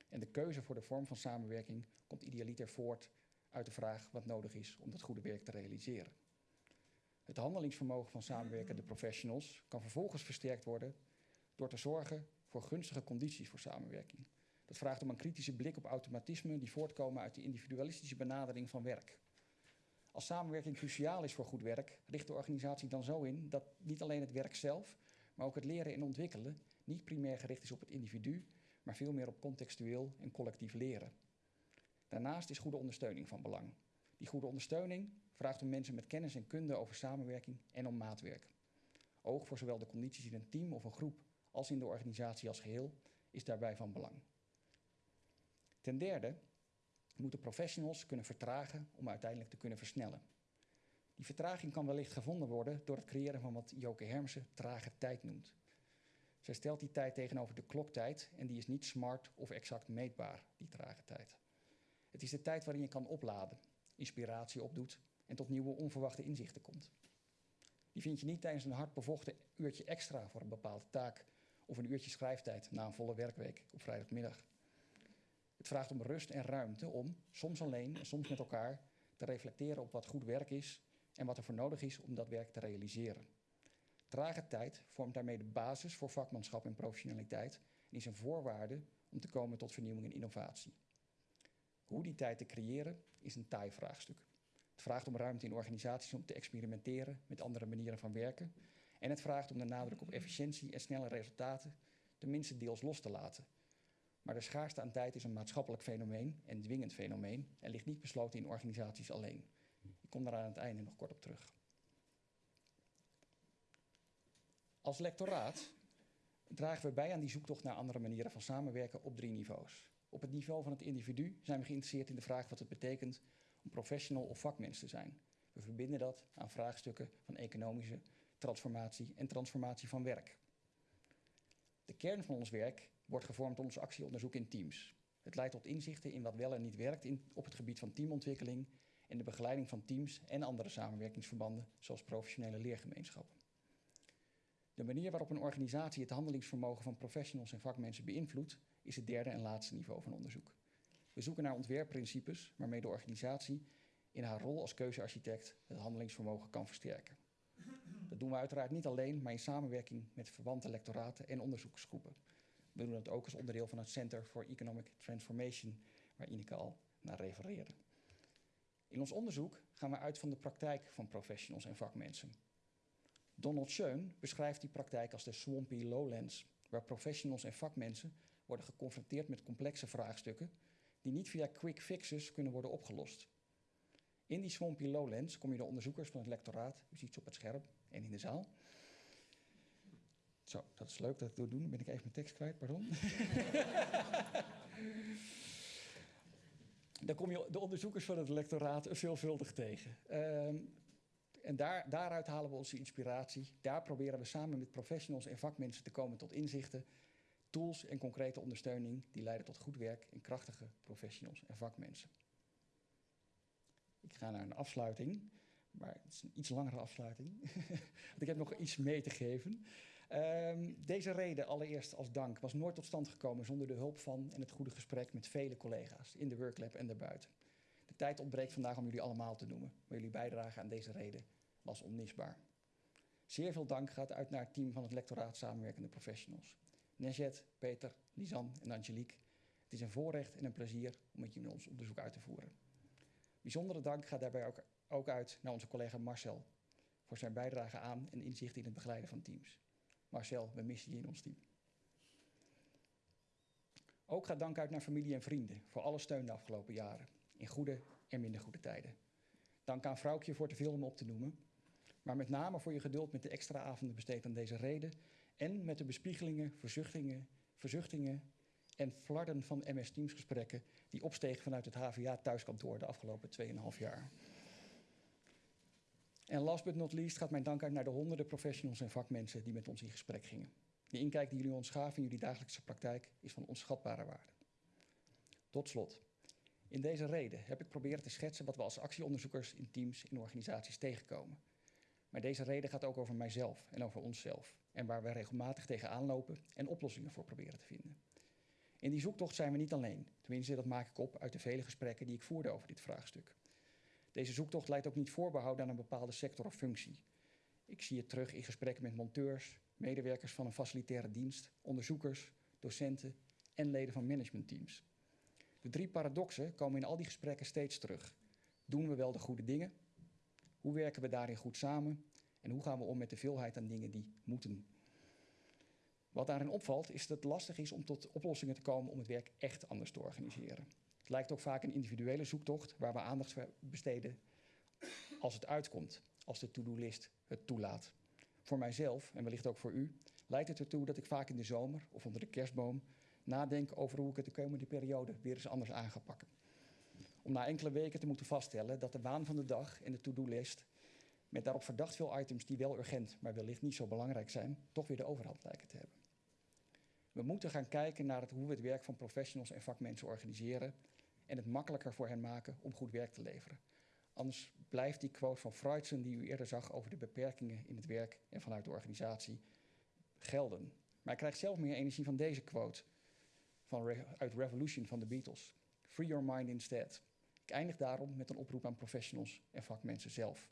Speaker 4: En de keuze voor de vorm van samenwerking komt idealiter voort uit de vraag wat nodig is om dat goede werk te realiseren. Het handelingsvermogen van samenwerkende professionals kan vervolgens versterkt worden door te zorgen voor gunstige condities voor samenwerking. Dat vraagt om een kritische blik op automatismen die voortkomen uit de individualistische benadering van werk. Als samenwerking cruciaal is voor goed werk, richt de organisatie dan zo in dat niet alleen het werk zelf, maar ook het leren en ontwikkelen niet primair gericht is op het individu, maar veel meer op contextueel en collectief leren. Daarnaast is goede ondersteuning van belang. Die goede ondersteuning vraagt om mensen met kennis en kunde over samenwerking en om maatwerk. Oog voor zowel de condities in een team of een groep als in de organisatie als geheel is daarbij van belang. Ten derde moeten professionals kunnen vertragen om uiteindelijk te kunnen versnellen. Die vertraging kan wellicht gevonden worden door het creëren van wat Joke Hermsen trage tijd noemt. Zij stelt die tijd tegenover de kloktijd en die is niet smart of exact meetbaar, die trage tijd. Het is de tijd waarin je kan opladen, inspiratie opdoet en tot nieuwe onverwachte inzichten komt. Die vind je niet tijdens een hard bevochten uurtje extra voor een bepaalde taak of een uurtje schrijftijd na een volle werkweek op vrijdagmiddag. Het vraagt om rust en ruimte om, soms alleen en soms met elkaar, te reflecteren op wat goed werk is en wat er voor nodig is om dat werk te realiseren. Trage tijd vormt daarmee de basis voor vakmanschap en professionaliteit en is een voorwaarde om te komen tot vernieuwing en innovatie. Hoe die tijd te creëren is een taai vraagstuk. Het vraagt om ruimte in organisaties om te experimenteren met andere manieren van werken. En het vraagt om de nadruk op efficiëntie en snelle resultaten tenminste deels los te laten. Maar de schaarste aan tijd is een maatschappelijk fenomeen en dwingend fenomeen en ligt niet besloten in organisaties alleen. Ik kom daar aan het einde nog kort op terug. Als lectoraat dragen we bij aan die zoektocht naar andere manieren van samenwerken op drie niveaus. Op het niveau van het individu zijn we geïnteresseerd in de vraag wat het betekent om professional of vakmens te zijn. We verbinden dat aan vraagstukken van economische transformatie en transformatie van werk. De kern van ons werk wordt gevormd door ons actieonderzoek in teams. Het leidt tot inzichten in wat wel en niet werkt in, op het gebied van teamontwikkeling en de begeleiding van teams en andere samenwerkingsverbanden, zoals professionele leergemeenschappen. De manier waarop een organisatie het handelingsvermogen van professionals en vakmensen beïnvloedt, is het derde en laatste niveau van onderzoek. We zoeken naar ontwerpprincipes waarmee de organisatie in haar rol als keuzearchitect het handelingsvermogen kan versterken. Dat doen we uiteraard niet alleen, maar in samenwerking met verwante lectoraten en onderzoeksgroepen. We doen dat ook als onderdeel van het Center for Economic Transformation, waar Ineke al naar refereerde. In ons onderzoek gaan we uit van de praktijk van professionals en vakmensen. Donald Schoen beschrijft die praktijk als de swampy lowlands, waar professionals en vakmensen worden geconfronteerd met complexe vraagstukken die niet via quick fixes kunnen worden opgelost. In die swampy lowlands kom je de onderzoekers van het lectoraat, u ziet ze op het scherm en in de zaal. Zo, dat is leuk dat we doen. Dan ben ik even mijn tekst kwijt, pardon. Dan kom je de onderzoekers van het lectoraat veelvuldig tegen. Um, en daar, daaruit halen we onze inspiratie. Daar proberen we samen met professionals en vakmensen te komen tot inzichten, tools en concrete ondersteuning die leiden tot goed werk en krachtige professionals en vakmensen. Ik ga naar een afsluiting, maar het is een iets langere afsluiting. Want ik heb nog iets mee te geven. Um, deze reden, allereerst als dank, was nooit tot stand gekomen zonder de hulp van en het goede gesprek met vele collega's in de worklab en daarbuiten. De tijd ontbreekt vandaag om jullie allemaal te noemen, maar jullie bijdrage aan deze reden was onmisbaar. Zeer veel dank gaat uit naar het team van het lectoraat Samenwerkende Professionals. Nejet, Peter, Lisanne en Angelique. Het is een voorrecht en een plezier om met jullie ons onderzoek uit te voeren. Bijzondere dank gaat daarbij ook uit naar onze collega Marcel voor zijn bijdrage aan en inzicht in het begeleiden van teams. Marcel, we missen je in ons team. Ook gaat dank uit naar familie en vrienden voor alle steun de afgelopen jaren, in goede en minder goede tijden. Dank aan Vrouwtje voor te veel om op te noemen, maar met name voor je geduld met de extra avonden besteed aan deze reden en met de bespiegelingen, verzuchtingen, verzuchtingen en flarden van MS Teams gesprekken die opstegen vanuit het HVA thuiskantoor de afgelopen 2,5 jaar. En last but not least gaat mijn dank uit naar de honderden professionals en vakmensen die met ons in gesprek gingen. De inkijk die jullie ons gaven in jullie dagelijkse praktijk is van onschatbare waarde. Tot slot. In deze reden heb ik proberen te schetsen wat we als actieonderzoekers in teams en organisaties tegenkomen. Maar deze reden gaat ook over mijzelf en over onszelf. En waar we regelmatig tegenaan lopen en oplossingen voor proberen te vinden. In die zoektocht zijn we niet alleen. Tenminste, dat maak ik op uit de vele gesprekken die ik voerde over dit vraagstuk. Deze zoektocht leidt ook niet voorbehouden aan een bepaalde sector of functie. Ik zie het terug in gesprekken met monteurs, medewerkers van een facilitaire dienst, onderzoekers, docenten en leden van managementteams. De drie paradoxen komen in al die gesprekken steeds terug. Doen we wel de goede dingen? Hoe werken we daarin goed samen? En hoe gaan we om met de veelheid aan dingen die moeten? Wat daarin opvalt is dat het lastig is om tot oplossingen te komen om het werk echt anders te organiseren. Het lijkt ook vaak een individuele zoektocht waar we aandacht besteden als het uitkomt, als de to-do-list het toelaat. Voor mijzelf, en wellicht ook voor u, leidt het ertoe dat ik vaak in de zomer of onder de kerstboom nadenk over hoe ik het de komende periode weer eens anders aan ga pakken. Om na enkele weken te moeten vaststellen dat de waan van de dag en de to-do-list met daarop verdacht veel items die wel urgent, maar wellicht niet zo belangrijk zijn, toch weer de overhand lijken te hebben. We moeten gaan kijken naar het, hoe we het werk van professionals en vakmensen organiseren en het makkelijker voor hen maken om goed werk te leveren. Anders blijft die quote van Freudsen die u eerder zag over de beperkingen in het werk en vanuit de organisatie gelden. Maar ik krijg zelf meer energie van deze quote van uit Revolution van de Beatles. Free your mind instead. Ik eindig daarom met een oproep aan professionals en vakmensen zelf.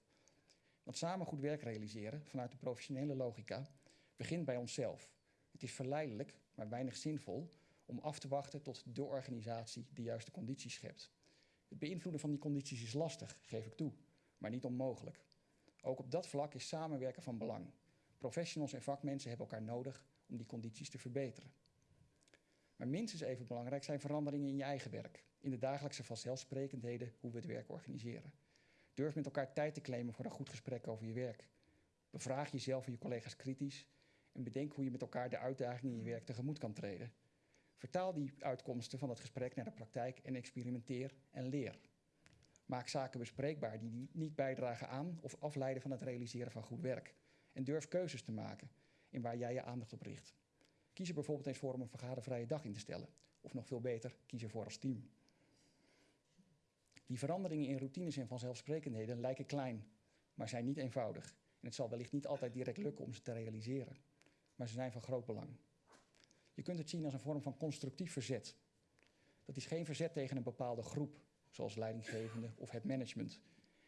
Speaker 4: Want samen goed werk realiseren vanuit de professionele logica begint bij onszelf. Het is verleidelijk, maar weinig zinvol om af te wachten tot de organisatie de juiste condities schept. Het beïnvloeden van die condities is lastig, geef ik toe, maar niet onmogelijk. Ook op dat vlak is samenwerken van belang. Professionals en vakmensen hebben elkaar nodig om die condities te verbeteren. Maar minstens even belangrijk zijn veranderingen in je eigen werk, in de dagelijkse vanzelfsprekendheden hoe we het werk organiseren. Durf met elkaar tijd te claimen voor een goed gesprek over je werk. Bevraag jezelf en je collega's kritisch en bedenk hoe je met elkaar de uitdagingen in je werk tegemoet kan treden. Vertaal die uitkomsten van het gesprek naar de praktijk en experimenteer en leer. Maak zaken bespreekbaar die niet bijdragen aan of afleiden van het realiseren van goed werk. En durf keuzes te maken in waar jij je aandacht op richt. Kies er bijvoorbeeld eens voor om een vergadervrije dag in te stellen. Of nog veel beter, kies ervoor als team. Die veranderingen in routines en vanzelfsprekendheden lijken klein, maar zijn niet eenvoudig. En het zal wellicht niet altijd direct lukken om ze te realiseren. Maar ze zijn van groot belang. Je kunt het zien als een vorm van constructief verzet. Dat is geen verzet tegen een bepaalde groep, zoals leidinggevende of het management.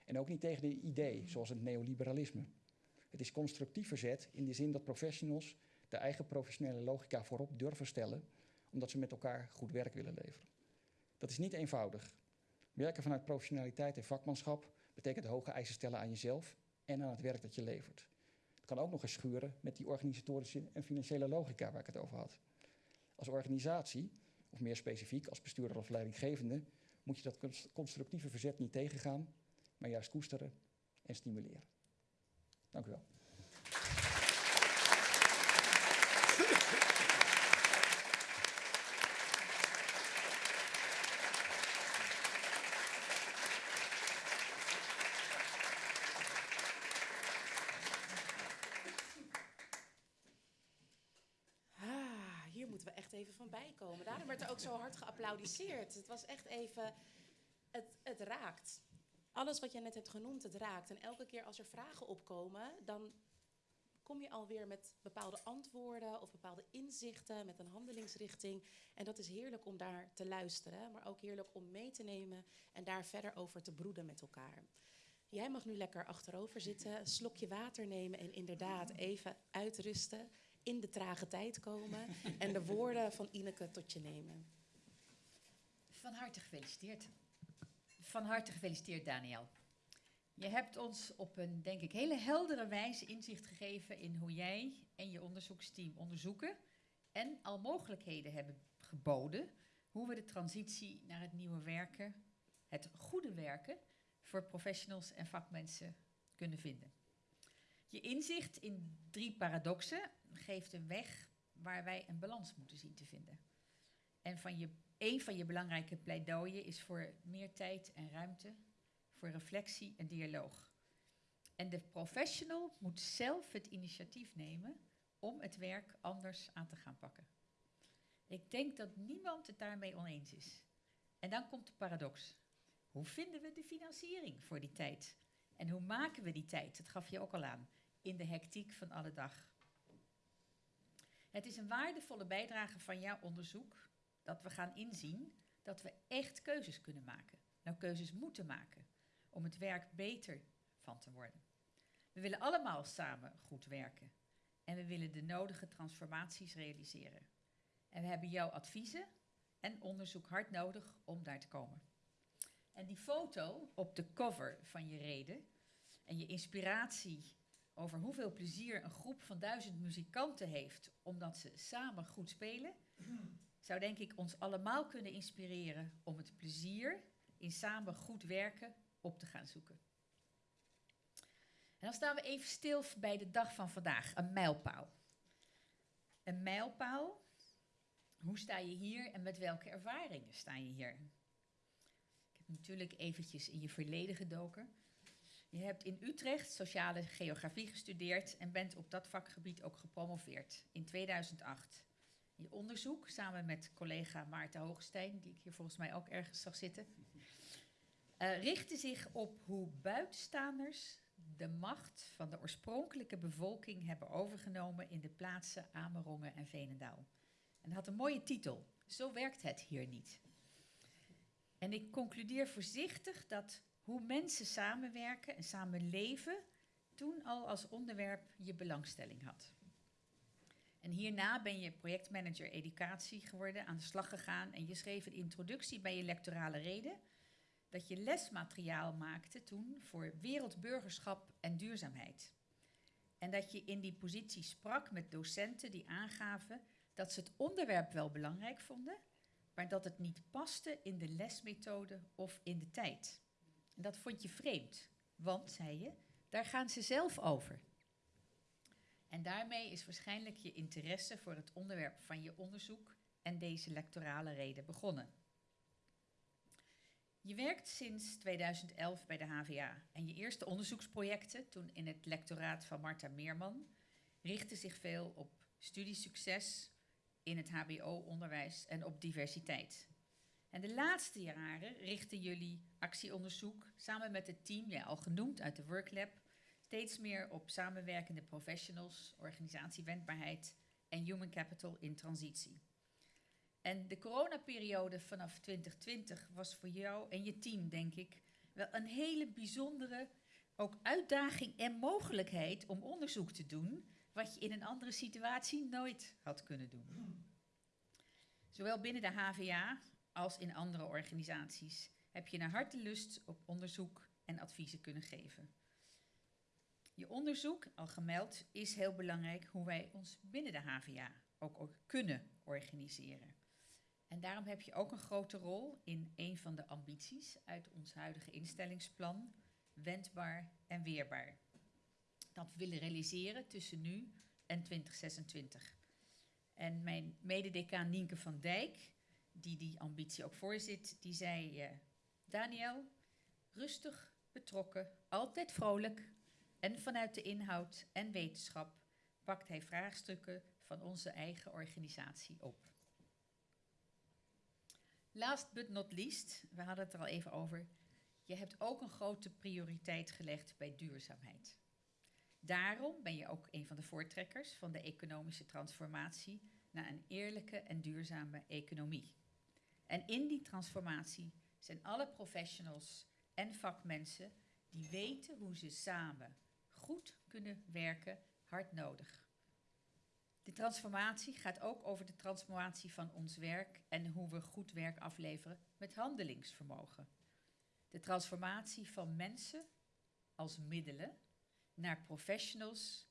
Speaker 4: En ook niet tegen een idee, zoals het neoliberalisme. Het is constructief verzet in de zin dat professionals de eigen professionele logica voorop durven stellen, omdat ze met elkaar goed werk willen leveren. Dat is niet eenvoudig. Werken vanuit professionaliteit en vakmanschap betekent hoge eisen stellen aan jezelf en aan het werk dat je levert. Het kan ook nog eens schuren met die organisatorische en financiële logica waar ik het over had. Als organisatie, of meer specifiek als bestuurder of leidinggevende, moet je dat constructieve verzet niet tegengaan, maar juist koesteren en stimuleren. Dank u wel.
Speaker 1: Ah, hier moeten we echt even van bijkomen. Daarom werd er ook zo hard geapplaudisseerd. Het was echt even. Het, het raakt. Alles wat je net hebt genoemd, het raakt. En elke keer als er vragen opkomen, dan kom je alweer met bepaalde antwoorden of bepaalde inzichten, met een handelingsrichting. En dat is heerlijk om daar te luisteren, maar ook heerlijk om mee te nemen en daar verder over te broeden met elkaar. Jij mag nu lekker achterover zitten, een slokje water nemen en inderdaad even uitrusten, in de trage tijd komen en de woorden van Ineke tot je nemen.
Speaker 2: Van harte gefeliciteerd. Van harte gefeliciteerd, Daniel. Je hebt ons op een, denk ik, hele heldere wijze inzicht gegeven in hoe jij en je onderzoeksteam onderzoeken en al mogelijkheden hebben geboden hoe we de transitie naar het nieuwe werken, het goede werken, voor professionals en vakmensen kunnen vinden. Je inzicht in drie paradoxen geeft een weg waar wij een balans moeten zien te vinden. En van je, een van je belangrijke pleidooien is voor meer tijd en ruimte voor reflectie en dialoog. En de professional moet zelf het initiatief nemen om het werk anders aan te gaan pakken. Ik denk dat niemand het daarmee oneens is. En dan komt de paradox. Hoe vinden we de financiering voor die tijd En hoe maken we die tijd? Dat gaf je ook al aan. In de hectiek van alle dag. Het is een waardevolle bijdrage van jouw onderzoek dat we gaan inzien dat we echt keuzes kunnen maken. Nou, keuzes moeten maken om het werk beter van te worden. We willen allemaal samen goed werken en we willen de nodige transformaties realiseren. En we hebben jouw adviezen en onderzoek hard nodig om daar te komen. En die foto op de cover van je reden en je inspiratie over hoeveel plezier een groep van duizend muzikanten heeft omdat ze samen goed spelen, zou denk ik ons allemaal kunnen inspireren om het plezier in samen goed werken op te gaan zoeken. En dan staan we even stil bij de dag van vandaag, een mijlpaal. Een mijlpaal, hoe sta je hier en met welke ervaringen sta je hier? Ik heb natuurlijk eventjes in je verleden gedoken. Je hebt in Utrecht sociale geografie gestudeerd en bent op dat vakgebied ook gepromoveerd in 2008. Je onderzoek, samen met collega Maarten Hoogstein, die ik hier volgens mij ook ergens zag zitten, uh, richtte zich op hoe buitenstaanders de macht van de oorspronkelijke bevolking hebben overgenomen in de plaatsen Amerongen en Veenendaal. En had een mooie titel. Zo werkt het hier niet. En ik concludeer voorzichtig dat hoe mensen samenwerken en samen leven toen al als onderwerp je belangstelling had. En hierna ben je projectmanager educatie geworden, aan de slag gegaan en je schreef een introductie bij je lectorale reden dat je lesmateriaal maakte toen voor wereldburgerschap en duurzaamheid. En dat je in die positie sprak met docenten die aangaven dat ze het onderwerp wel belangrijk vonden, maar dat het niet paste in de lesmethode of in de tijd. Dat vond je vreemd, want, zei je, daar gaan ze zelf over. En daarmee is waarschijnlijk je interesse voor het onderwerp van je onderzoek en deze lectorale reden begonnen. Je werkt sinds 2011 bij de HVA en je eerste onderzoeksprojecten, toen in het lectoraat van Marta Meerman, richtten zich veel op studiesucces in het HBO-onderwijs en op diversiteit. En de laatste jaren richten jullie actieonderzoek samen met het team, ja, al genoemd uit de Worklab, steeds meer op samenwerkende professionals, organisatiewendbaarheid en human capital in transitie. En de coronaperiode vanaf 2020 was voor jou en je team, denk ik, wel een hele bijzondere ook uitdaging en mogelijkheid om onderzoek te doen wat je in een andere situatie nooit had kunnen doen. Zowel binnen de HVA als in andere organisaties heb je naar hartelust op onderzoek en adviezen kunnen geven. Je onderzoek, al gemeld, is heel belangrijk hoe wij ons binnen de HVA ook, kunnen organiseren. En daarom heb je ook een grote rol in een van de ambities uit ons huidige instellingsplan, wendbaar en weerbaar. Dat willen realiseren tussen nu en 2026. En mijn mededecaan Nienke van Dijk, die die ambitie ook voorzit, die zei, uh, Daniel, rustig, betrokken, altijd vrolijk en vanuit de inhoud en wetenschap pakt hij vraagstukken van onze eigen organisatie op. Last but not least, we hadden het er al even over. Je hebt ook een grote prioriteit gelegd bij duurzaamheid. Daarom ben je ook een van de voortrekkers van de economische transformatie naar een eerlijke en duurzame economie. En in die transformatie zijn alle professionals en vakmensen die weten hoe ze samen goed kunnen werken hard nodig. De transformatie gaat ook over de transformatie van ons werk en hoe we goed werk afleveren met handelingsvermogen. De transformatie van mensen als middelen naar professionals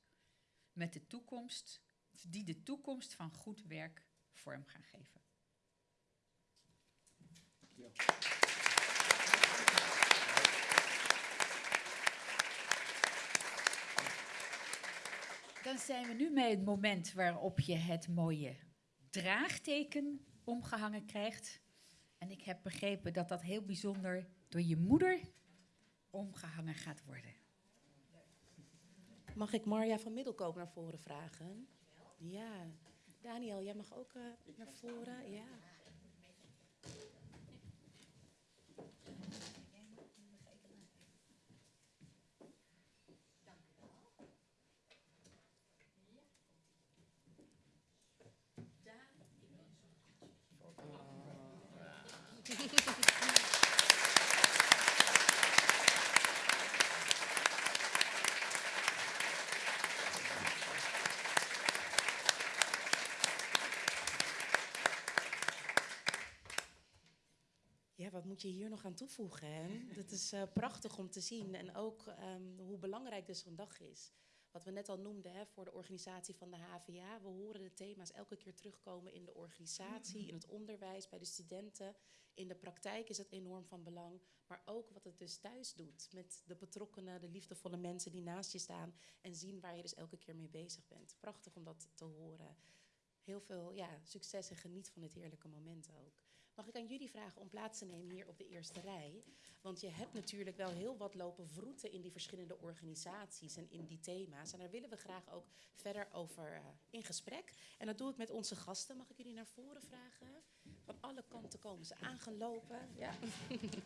Speaker 2: met de toekomst, die de toekomst van goed werk vorm gaan geven. Dan zijn we nu bij het moment waarop je het mooie draagteken omgehangen krijgt. En ik heb begrepen dat dat heel bijzonder door je moeder omgehangen gaat worden.
Speaker 1: Mag ik Marja van Middelkoop naar voren vragen? Ja. Daniel, jij mag ook uh, naar voren. Ja. wat moet je hier nog aan toevoegen? Hè? Dat is uh, prachtig om te zien. En ook um, hoe belangrijk dus zo'n dag is. Wat we net al noemden hè, voor de organisatie van de HVA. We horen de thema's elke keer terugkomen in de organisatie, in het onderwijs, bij de studenten. In de praktijk is het enorm van belang. Maar ook wat het dus thuis doet met de betrokkenen, de liefdevolle mensen die naast je staan. En zien waar je dus elke keer mee bezig bent. Prachtig om dat te horen. Heel veel ja, succes en geniet van dit heerlijke moment ook. Mag ik aan jullie vragen om plaats te nemen hier op de eerste rij? Want je hebt natuurlijk wel heel wat lopen vroeten in die verschillende organisaties en in die thema's. En daar willen we graag ook verder over uh, in gesprek. En dat doe ik met onze gasten. Mag ik jullie naar voren vragen? Van alle kanten komen ze aangelopen. Ja.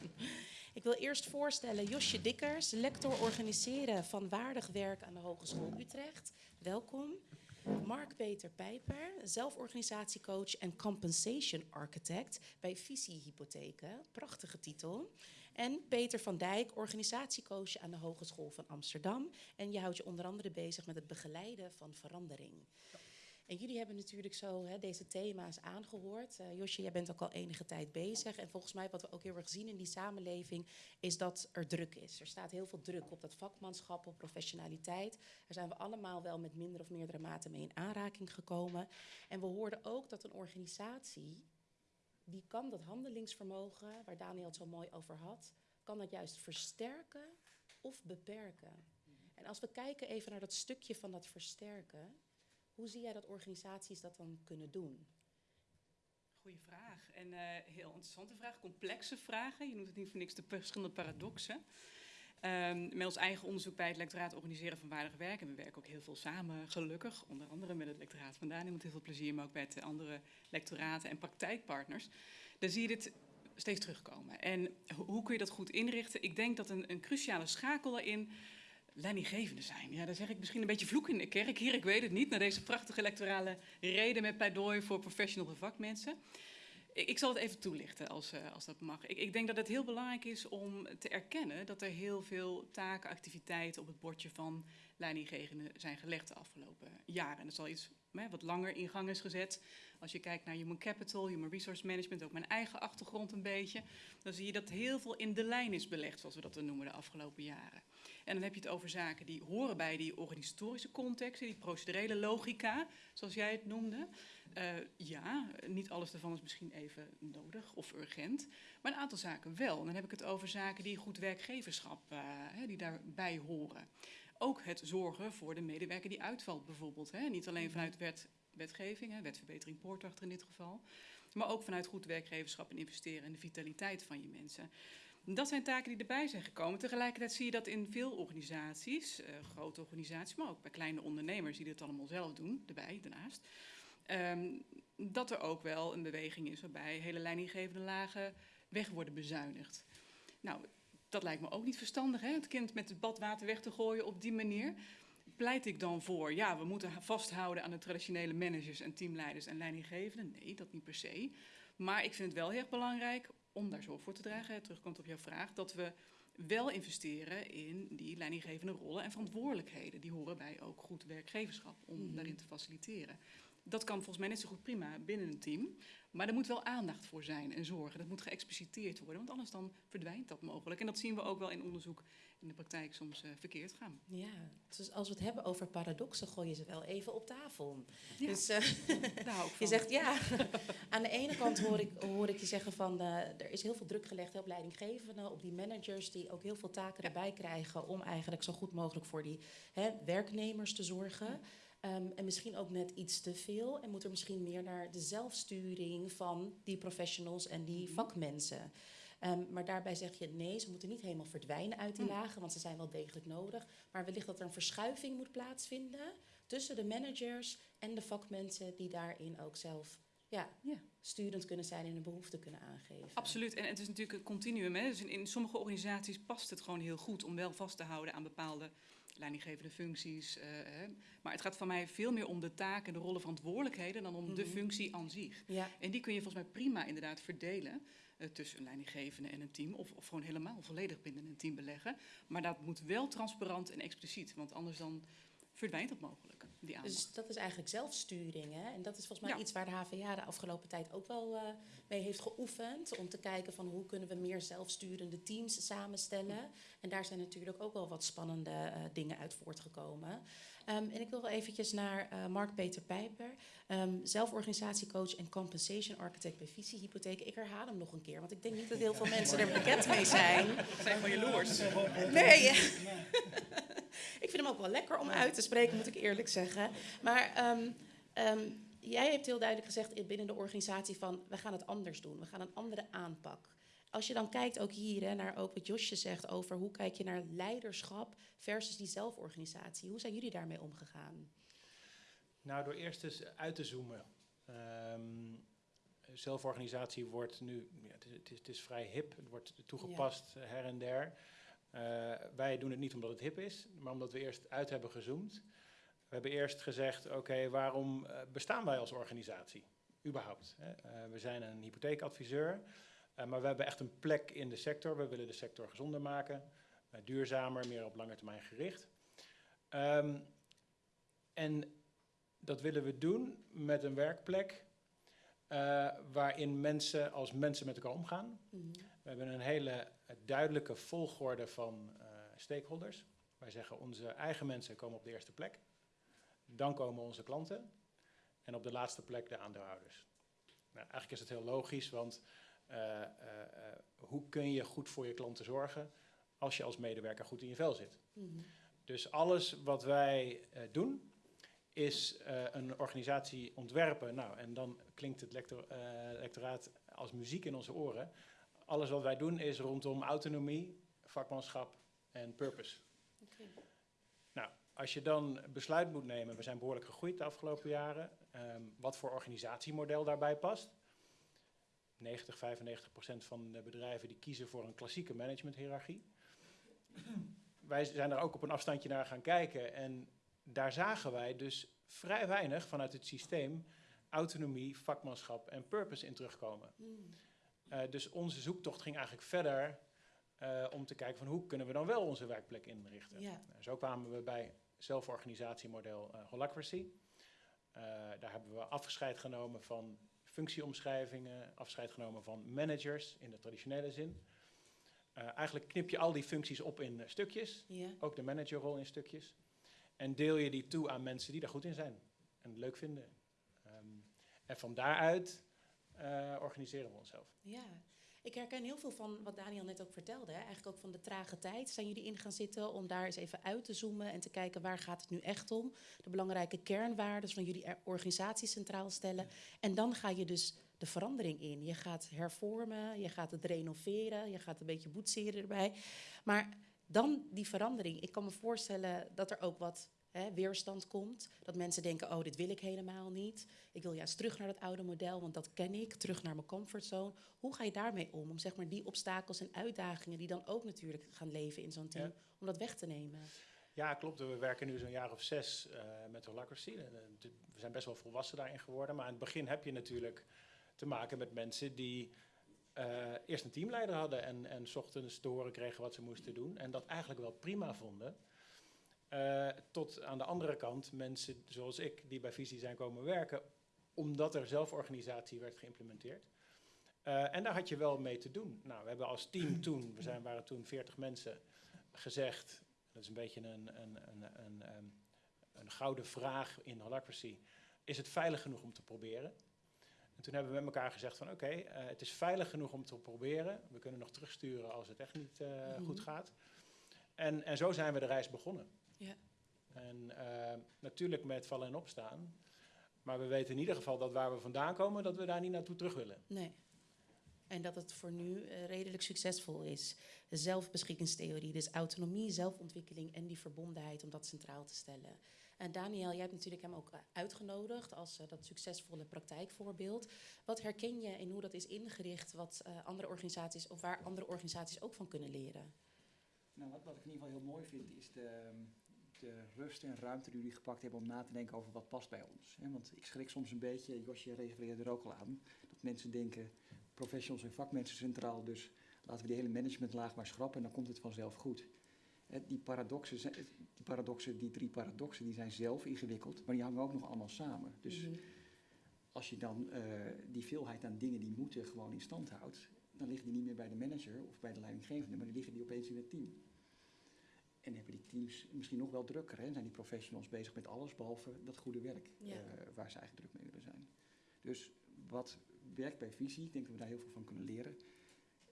Speaker 1: ik wil eerst voorstellen Josje Dikkers, lector organiseren van waardig werk aan de Hogeschool Utrecht. Welkom. Mark-Peter Pijper, zelforganisatiecoach en compensation architect bij Visie Hypotheken. Prachtige titel. En Peter van Dijk, organisatiecoach aan de Hogeschool van Amsterdam. En je houdt je onder andere bezig met het begeleiden van verandering. En jullie hebben natuurlijk zo hè, deze thema's aangehoord. Uh, Josje, jij bent ook al enige tijd bezig. En volgens mij wat we ook heel erg zien in die samenleving... is dat er druk is. Er staat heel veel druk op dat vakmanschap, op professionaliteit. Daar zijn we allemaal wel met minder of meerdere mate mee in aanraking gekomen. En we hoorden ook dat een organisatie... die kan dat handelingsvermogen, waar Daniel het zo mooi over had... kan dat juist versterken of beperken. En als we kijken even naar dat stukje van dat versterken... Hoe zie jij dat organisaties dat dan kunnen doen?
Speaker 5: Goeie vraag. En uh, heel interessante vraag, complexe vragen. Je noemt het niet voor niks de verschillende paradoxen. Um, met ons eigen onderzoek bij het lectoraat organiseren van waardig werk. En we werken ook heel veel samen, gelukkig. Onder andere met het lectoraat van Daniel met heel veel plezier. Maar ook bij de andere lectoraten en praktijkpartners. Dan zie je dit steeds terugkomen. En hoe kun je dat goed inrichten? Ik denk dat een, een cruciale schakel daarin leidinggevende zijn. Ja, dan zeg ik misschien een beetje vloek in de kerk hier, ik weet het niet, naar deze prachtige electorale reden met pleidooi voor professional vakmensen. Ik, zal het even toelichten als, uh, als dat mag. Ik, ik, denk dat het heel belangrijk is om te erkennen dat er heel veel taken, activiteiten op het bordje van leidinggevenden zijn gelegd de afgelopen jaren. En dat is al iets hè, wat langer in gang is gezet. Als je kijkt naar human capital, human resource management, ook mijn eigen achtergrond een beetje, dan zie je dat heel veel in de lijn is belegd, zoals we dat dan noemen, de afgelopen jaren. En dan heb je het over zaken die horen bij die organisatorische context, die procedurele logica, zoals jij het noemde. Uh, ja, niet alles daarvan is misschien even nodig of urgent, maar een aantal zaken wel. En dan heb ik het over zaken die goed werkgeverschap, uh, die daarbij horen. Ook het zorgen voor de medewerker die uitvalt bijvoorbeeld. Hè. Niet alleen vanuit wet, wetgeving, hè, wetverbetering poortachter in dit geval, maar ook vanuit goed werkgeverschap en investeren in de vitaliteit van je mensen. Dat zijn taken die erbij zijn gekomen. Tegelijkertijd zie je dat in veel organisaties, uh, grote organisaties, maar ook bij kleine ondernemers die dit allemaal zelf doen, erbij, daarnaast, um, dat er ook wel een beweging is waarbij hele leidinggevende lagen weg worden bezuinigd. Nou, dat lijkt me ook niet verstandig, hè? het kind met het badwater weg te gooien op die manier. Pleit ik dan voor, ja, we moeten vasthouden aan de traditionele managers en teamleiders en leidinggevenden? Nee, dat niet per se. Maar ik vind het wel heel erg belangrijk om daar zorg voor te dragen, terugkomt op jouw vraag, dat we wel investeren in die leidinggevende rollen en verantwoordelijkheden. Die horen bij ook goed werkgeverschap om mm -hmm. daarin te faciliteren. Dat kan volgens mij net zo goed prima binnen een team. Maar er moet wel aandacht voor zijn en zorgen. Dat moet geëxpliciteerd worden, want anders dan verdwijnt dat mogelijk. En dat zien we ook wel in onderzoek in de praktijk soms uh, verkeerd gaan.
Speaker 1: Ja, dus als we het hebben over paradoxen, gooi je ze wel even op tafel. Ja. Dus uh, je zegt ja. Aan de ene kant hoor ik, hoor ik je zeggen van uh, er is heel veel druk gelegd op leidinggevenden, op die managers die ook heel veel taken ja. erbij krijgen om eigenlijk zo goed mogelijk voor die hè, werknemers te zorgen. Um, en misschien ook net iets te veel. En moet er misschien meer naar de zelfsturing van die professionals en die vakmensen. Um, maar daarbij zeg je nee, ze moeten niet helemaal verdwijnen uit die lagen, want ze zijn wel degelijk nodig. Maar wellicht dat er een verschuiving moet plaatsvinden tussen de managers en de vakmensen die daarin ook zelf ja, ja. sturend kunnen zijn en een behoefte kunnen aangeven.
Speaker 5: Absoluut. En het is natuurlijk een continuum. Hè? Dus in, in sommige organisaties past het gewoon heel goed om wel vast te houden aan bepaalde leidinggevende functies. Uh, hè. Maar het gaat van mij veel meer om de taken, de rollen, verantwoordelijkheden dan om mm -hmm. de functie aan zich. Ja. En die kun je volgens mij prima inderdaad verdelen tussen een leidinggevende en een team. Of, of gewoon helemaal volledig binnen een team beleggen. Maar dat moet wel transparant en expliciet, want anders dan verdwijnt dat mogelijk. Die aandacht.
Speaker 1: Dus dat is eigenlijk zelfsturing. Hè? En dat is volgens mij
Speaker 5: Ja.
Speaker 1: iets waar de HVA de afgelopen tijd ook wel eh, mee heeft geoefend. Om te kijken van hoe kunnen we meer zelfsturende teams samenstellen. En daar zijn natuurlijk ook wel wat spannende eh, dingen uit voortgekomen. Ehm, en ik wil wel eventjes naar eh, Mark-Peter Pijper. ehm, zelforganisatiecoach en compensation architect bij Visie Hypotheek. Ik herhaal hem nog een keer, want ik denk niet dat heel veel mensen er bekend mee zijn.
Speaker 5: We zijn gewoon jaloers.
Speaker 1: Nee. ik vind hem ook wel lekker om uit te spreken, moet ik eerlijk zeggen. Maar ehm, ehm, jij hebt heel duidelijk gezegd binnen de organisatie van... we gaan het anders doen, we gaan een andere aanpak. Als je dan kijkt ook hier hè, naar ook wat Josje zegt over... hoe kijk je naar leiderschap versus die zelforganisatie. Hoe zijn jullie daarmee omgegaan?
Speaker 6: Nou, door eerst eens uit te zoomen. Ehm, zelforganisatie wordt nu, ja, het, is, het, is, vrij hip, het wordt toegepast her en der. Eh, wij doen het niet omdat het hip is, maar omdat we eerst uit hebben gezoomd. We hebben eerst gezegd, oké, waarom eh, bestaan wij als organisatie? Überhaupt. Hè? Eh, we zijn een hypotheekadviseur, maar we hebben echt een plek in de sector. We willen de sector gezonder maken, duurzamer, meer op lange termijn gericht. Ehm, en dat willen we doen met een werkplek waarin mensen als mensen met elkaar omgaan.
Speaker 1: Mhm.
Speaker 6: We hebben een hele duidelijke volgorde van eh, stakeholders. Wij zeggen onze eigen mensen komen op de eerste plek. Dan komen onze klanten. En op de laatste plek de aandeelhouders. Nou, eigenlijk is het heel logisch, want eh, eh, hoe kun je goed voor je klanten zorgen als je als medewerker goed in je vel zit?
Speaker 1: Mhm.
Speaker 6: Dus alles wat wij doen, is een organisatie ontwerpen. Nou, en dan klinkt het lector, lectoraat als muziek in onze oren. Alles wat wij doen is rondom autonomie, vakmanschap en purpose. Nou, als je dan besluit moet nemen, we zijn behoorlijk gegroeid de afgelopen jaren, ehm, wat voor organisatiemodel daarbij past. 90, 95 procent van de bedrijven die kiezen voor een klassieke managementhierarchie. Wij zijn er ook op een afstandje naar gaan kijken en daar zagen wij dus vrij weinig vanuit het systeem autonomie, vakmanschap en purpose in terugkomen.
Speaker 1: Mhm.
Speaker 6: Eh, dus onze zoektocht ging eigenlijk verder eh, om te kijken van hoe kunnen we dan wel onze werkplek inrichten.
Speaker 1: Ja.
Speaker 6: Nou, zo kwamen we bij zelforganisatiemodel eh Holacracy. Daar hebben we afscheid genomen van functieomschrijvingen, afscheid genomen van managers in de traditionele zin. Eigenlijk knip je al die functies op in stukjes,
Speaker 1: Ja.
Speaker 6: ook de managerrol in stukjes. En deel je die toe aan mensen die daar goed in zijn en het leuk vinden. Ehm, en van daaruit eh, organiseren we onszelf.
Speaker 1: Ja, ik herken heel veel van wat Daniel net ook vertelde. Hè? Eigenlijk ook van de trage tijd zijn jullie in gaan zitten om daar eens even uit te zoomen en te kijken waar gaat het nu echt om. De belangrijke kernwaarden van jullie organisatie centraal stellen. En dan ga je dus de verandering in. Je gaat hervormen, je gaat het renoveren, je gaat een beetje boetseren erbij. Maar dan die verandering. Ik kan me voorstellen dat er ook wat hè, weerstand komt. Dat mensen denken, oh, dit wil ik helemaal niet. Ik wil juist terug naar dat oude model, want dat ken ik. Terug naar mijn comfortzone. Hoe ga je daarmee om? Om zeg maar die obstakels en uitdagingen die dan ook natuurlijk gaan leven in zo'n team,
Speaker 6: Ja.
Speaker 1: om dat weg te nemen.
Speaker 6: Ja, klopt. We werken nu zo'n jaar of zes eh, met Holacracy. Eh, We zijn best wel volwassen daarin geworden. Maar aan het begin heb je natuurlijk te maken met mensen die eh, eerst een teamleider hadden en, en ochtends te horen kregen wat ze moesten doen. En dat eigenlijk wel prima vonden. Eh, tot aan de andere kant mensen zoals ik die bij Visie zijn komen werken, omdat er zelforganisatie werd geïmplementeerd. Eh, en daar had je wel mee te doen. Nou, we hebben als team toen, we zijn, waren toen 40 mensen, gezegd, dat is een beetje een, een, een, een, ehm, een gouden vraag in Holacracy, is het veilig genoeg om te proberen? En toen hebben we met elkaar gezegd van oké, eh, het is veilig genoeg om te proberen. We kunnen nog terugsturen als het echt niet
Speaker 1: Mhm.
Speaker 6: goed gaat. En, en zo zijn we de reis begonnen.
Speaker 1: Ja.
Speaker 6: En eh, natuurlijk met vallen en opstaan. Maar we weten in ieder geval dat waar we vandaan komen, dat we daar niet naartoe terug willen.
Speaker 1: Nee. En dat het voor nu eh, redelijk succesvol is. De zelfbeschikkingstheorie, dus autonomie, zelfontwikkeling en die verbondenheid om dat centraal te stellen. En Daniel, jij hebt natuurlijk hem ook eh, uitgenodigd als dat succesvolle praktijkvoorbeeld. Wat herken je in hoe dat is ingericht, wat eh, andere organisaties of waar andere organisaties ook van kunnen leren?
Speaker 4: Nou, wat, wat ik in ieder geval heel mooi vind, is de, de rust en ruimte die jullie gepakt hebben om na te denken over wat past bij ons. Hè? Want ik schrik soms een beetje, Josje refereerde er ook al aan, dat mensen denken, professionals en vakmensen centraal, dus laten we die hele managementlaag maar schrappen en dan komt het vanzelf goed. hè, die, paradoxen, die paradoxen, die drie paradoxen, die zijn zelf ingewikkeld, maar die hangen ook nog allemaal samen. Dus
Speaker 1: Mhm.
Speaker 4: als je dan eh, die veelheid aan dingen die moeten gewoon in stand houdt, dan liggen die niet meer bij de manager of bij de leidinggevende, maar die liggen die opeens in het team. Misschien nog wel drukker, hè? zijn die professionals bezig met alles behalve dat goede werk
Speaker 1: Ja.
Speaker 4: eh, waar ze eigenlijk druk mee willen zijn. Dus wat werkt bij visie, ik denk dat we daar heel veel van kunnen leren.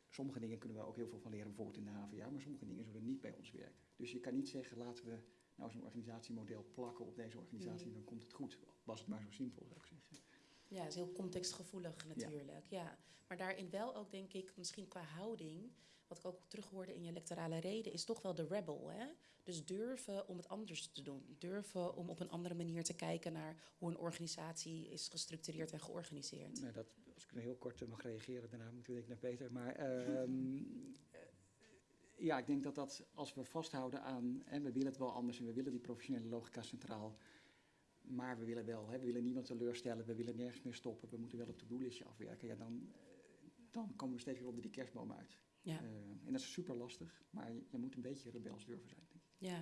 Speaker 4: Sommige dingen kunnen we ook heel veel van leren, bijvoorbeeld in de HVA, maar sommige dingen zullen niet bij ons werken. Dus je kan niet zeggen, laten we nou zo'n organisatiemodel plakken op deze organisatie,
Speaker 1: Mhm.
Speaker 4: dan komt het goed. Was het maar zo simpel, zou ik zeggen.
Speaker 1: Ja, is heel contextgevoelig natuurlijk. Ja. Maar daarin wel ook, denk ik, misschien qua houding, wat ik ook terug hoorde in je lectorale reden, is toch wel de rebel. Hè? Dus durven om het anders te doen. Durven om op een andere manier te kijken naar hoe een organisatie is gestructureerd en georganiseerd.
Speaker 4: Nou, dat, als ik er heel kort mag reageren, daarna moet ik naar Peter. Maar ehm, eh, ja, ik denk dat dat als we vasthouden aan, en we willen het wel anders en we willen die professionele logica centraal, maar we willen wel, hè, we willen niemand teleurstellen, we willen nergens meer stoppen, we moeten wel op de doellistje afwerken, ja, dan, eh, dan komen we steeds weer onder die kerstboom uit.
Speaker 1: Ja.
Speaker 4: Eh, en dat is super lastig, maar je, je moet een beetje rebels durven zijn. Denk ik.
Speaker 1: Ja.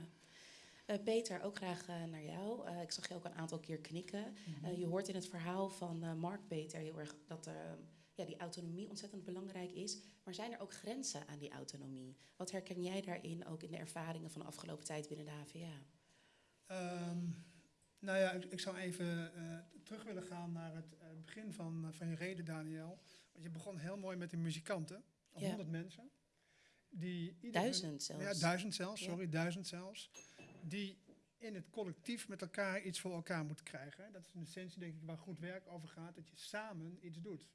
Speaker 1: Eh, Peter, ook graag eh, naar jou. Eh, ik zag je ook een aantal keer knikken. Eh, je hoort in het verhaal van eh, Mark Peter heel erg dat eh, ja, die autonomie ontzettend belangrijk is. Maar zijn er ook grenzen aan die autonomie? Wat herken jij daarin ook in de ervaringen van de afgelopen tijd binnen de HVA?
Speaker 7: Ehm, nou ja, ik, ik zou even eh, terug willen gaan naar het eh, begin van, van je reden, Daniel. Want je begon heel mooi met de muzikanten,
Speaker 1: Ja.
Speaker 7: 100 mensen. Die hun-
Speaker 1: Duizend zelfs.
Speaker 7: Ja, duizend zelfs,
Speaker 1: Ja.
Speaker 7: sorry, duizend zelfs. Die in het collectief met elkaar iets voor elkaar moeten krijgen. Dat is in essentie, denk ik, waar goed werk over gaat, dat je samen iets doet.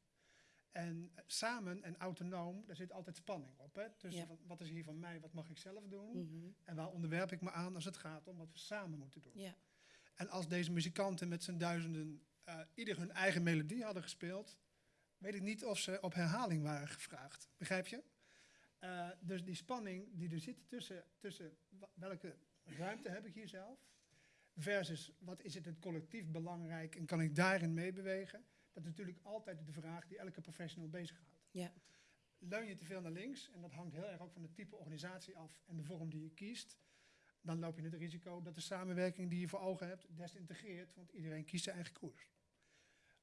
Speaker 7: En eh, samen en autonoom, daar zit altijd spanning op. Hè?
Speaker 1: Ja.
Speaker 7: van, wat is hier van mij, wat mag ik zelf doen?
Speaker 1: Mhm.
Speaker 7: En waar onderwerp ik me aan als het gaat om wat we samen moeten doen.
Speaker 1: Ja.
Speaker 7: En als deze muzikanten met z'n duizenden eh, ieder hun eigen melodie hadden gespeeld, weet ik niet of ze op herhaling waren gevraagd. Begrijp je? Eh, dus die spanning die er zit tussen, tussen welke ruimte heb ik hier zelf, versus wat is het het collectief belangrijk en kan ik daarin meebewegen, dat is natuurlijk altijd de vraag die elke professional bezighoudt.
Speaker 1: Ja.
Speaker 7: Leun je te veel naar links, en dat hangt heel erg ook van het type organisatie af en de vorm die je kiest, dan loop je het risico dat de samenwerking die je voor ogen hebt desintegreert, want iedereen kiest zijn eigen koers.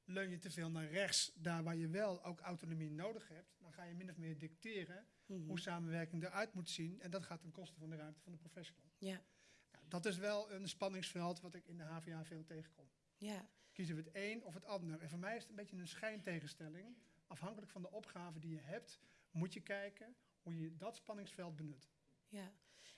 Speaker 7: Leun je te veel naar rechts, daar waar je wel ook autonomie nodig hebt, dan ga je min of meer dicteren
Speaker 1: Mhm.
Speaker 7: hoe samenwerking eruit moet zien. En dat gaat ten koste van de ruimte van de professional.
Speaker 1: Ja.
Speaker 7: Nou, dat is wel een spanningsveld wat ik in de HVA veel tegenkom.
Speaker 1: Ja.
Speaker 7: Kiezen we het een of het ander? En voor mij is het een beetje een schijntegenstelling. Afhankelijk van de opgave die je hebt, moet je kijken hoe je dat spanningsveld benut.
Speaker 1: Ja,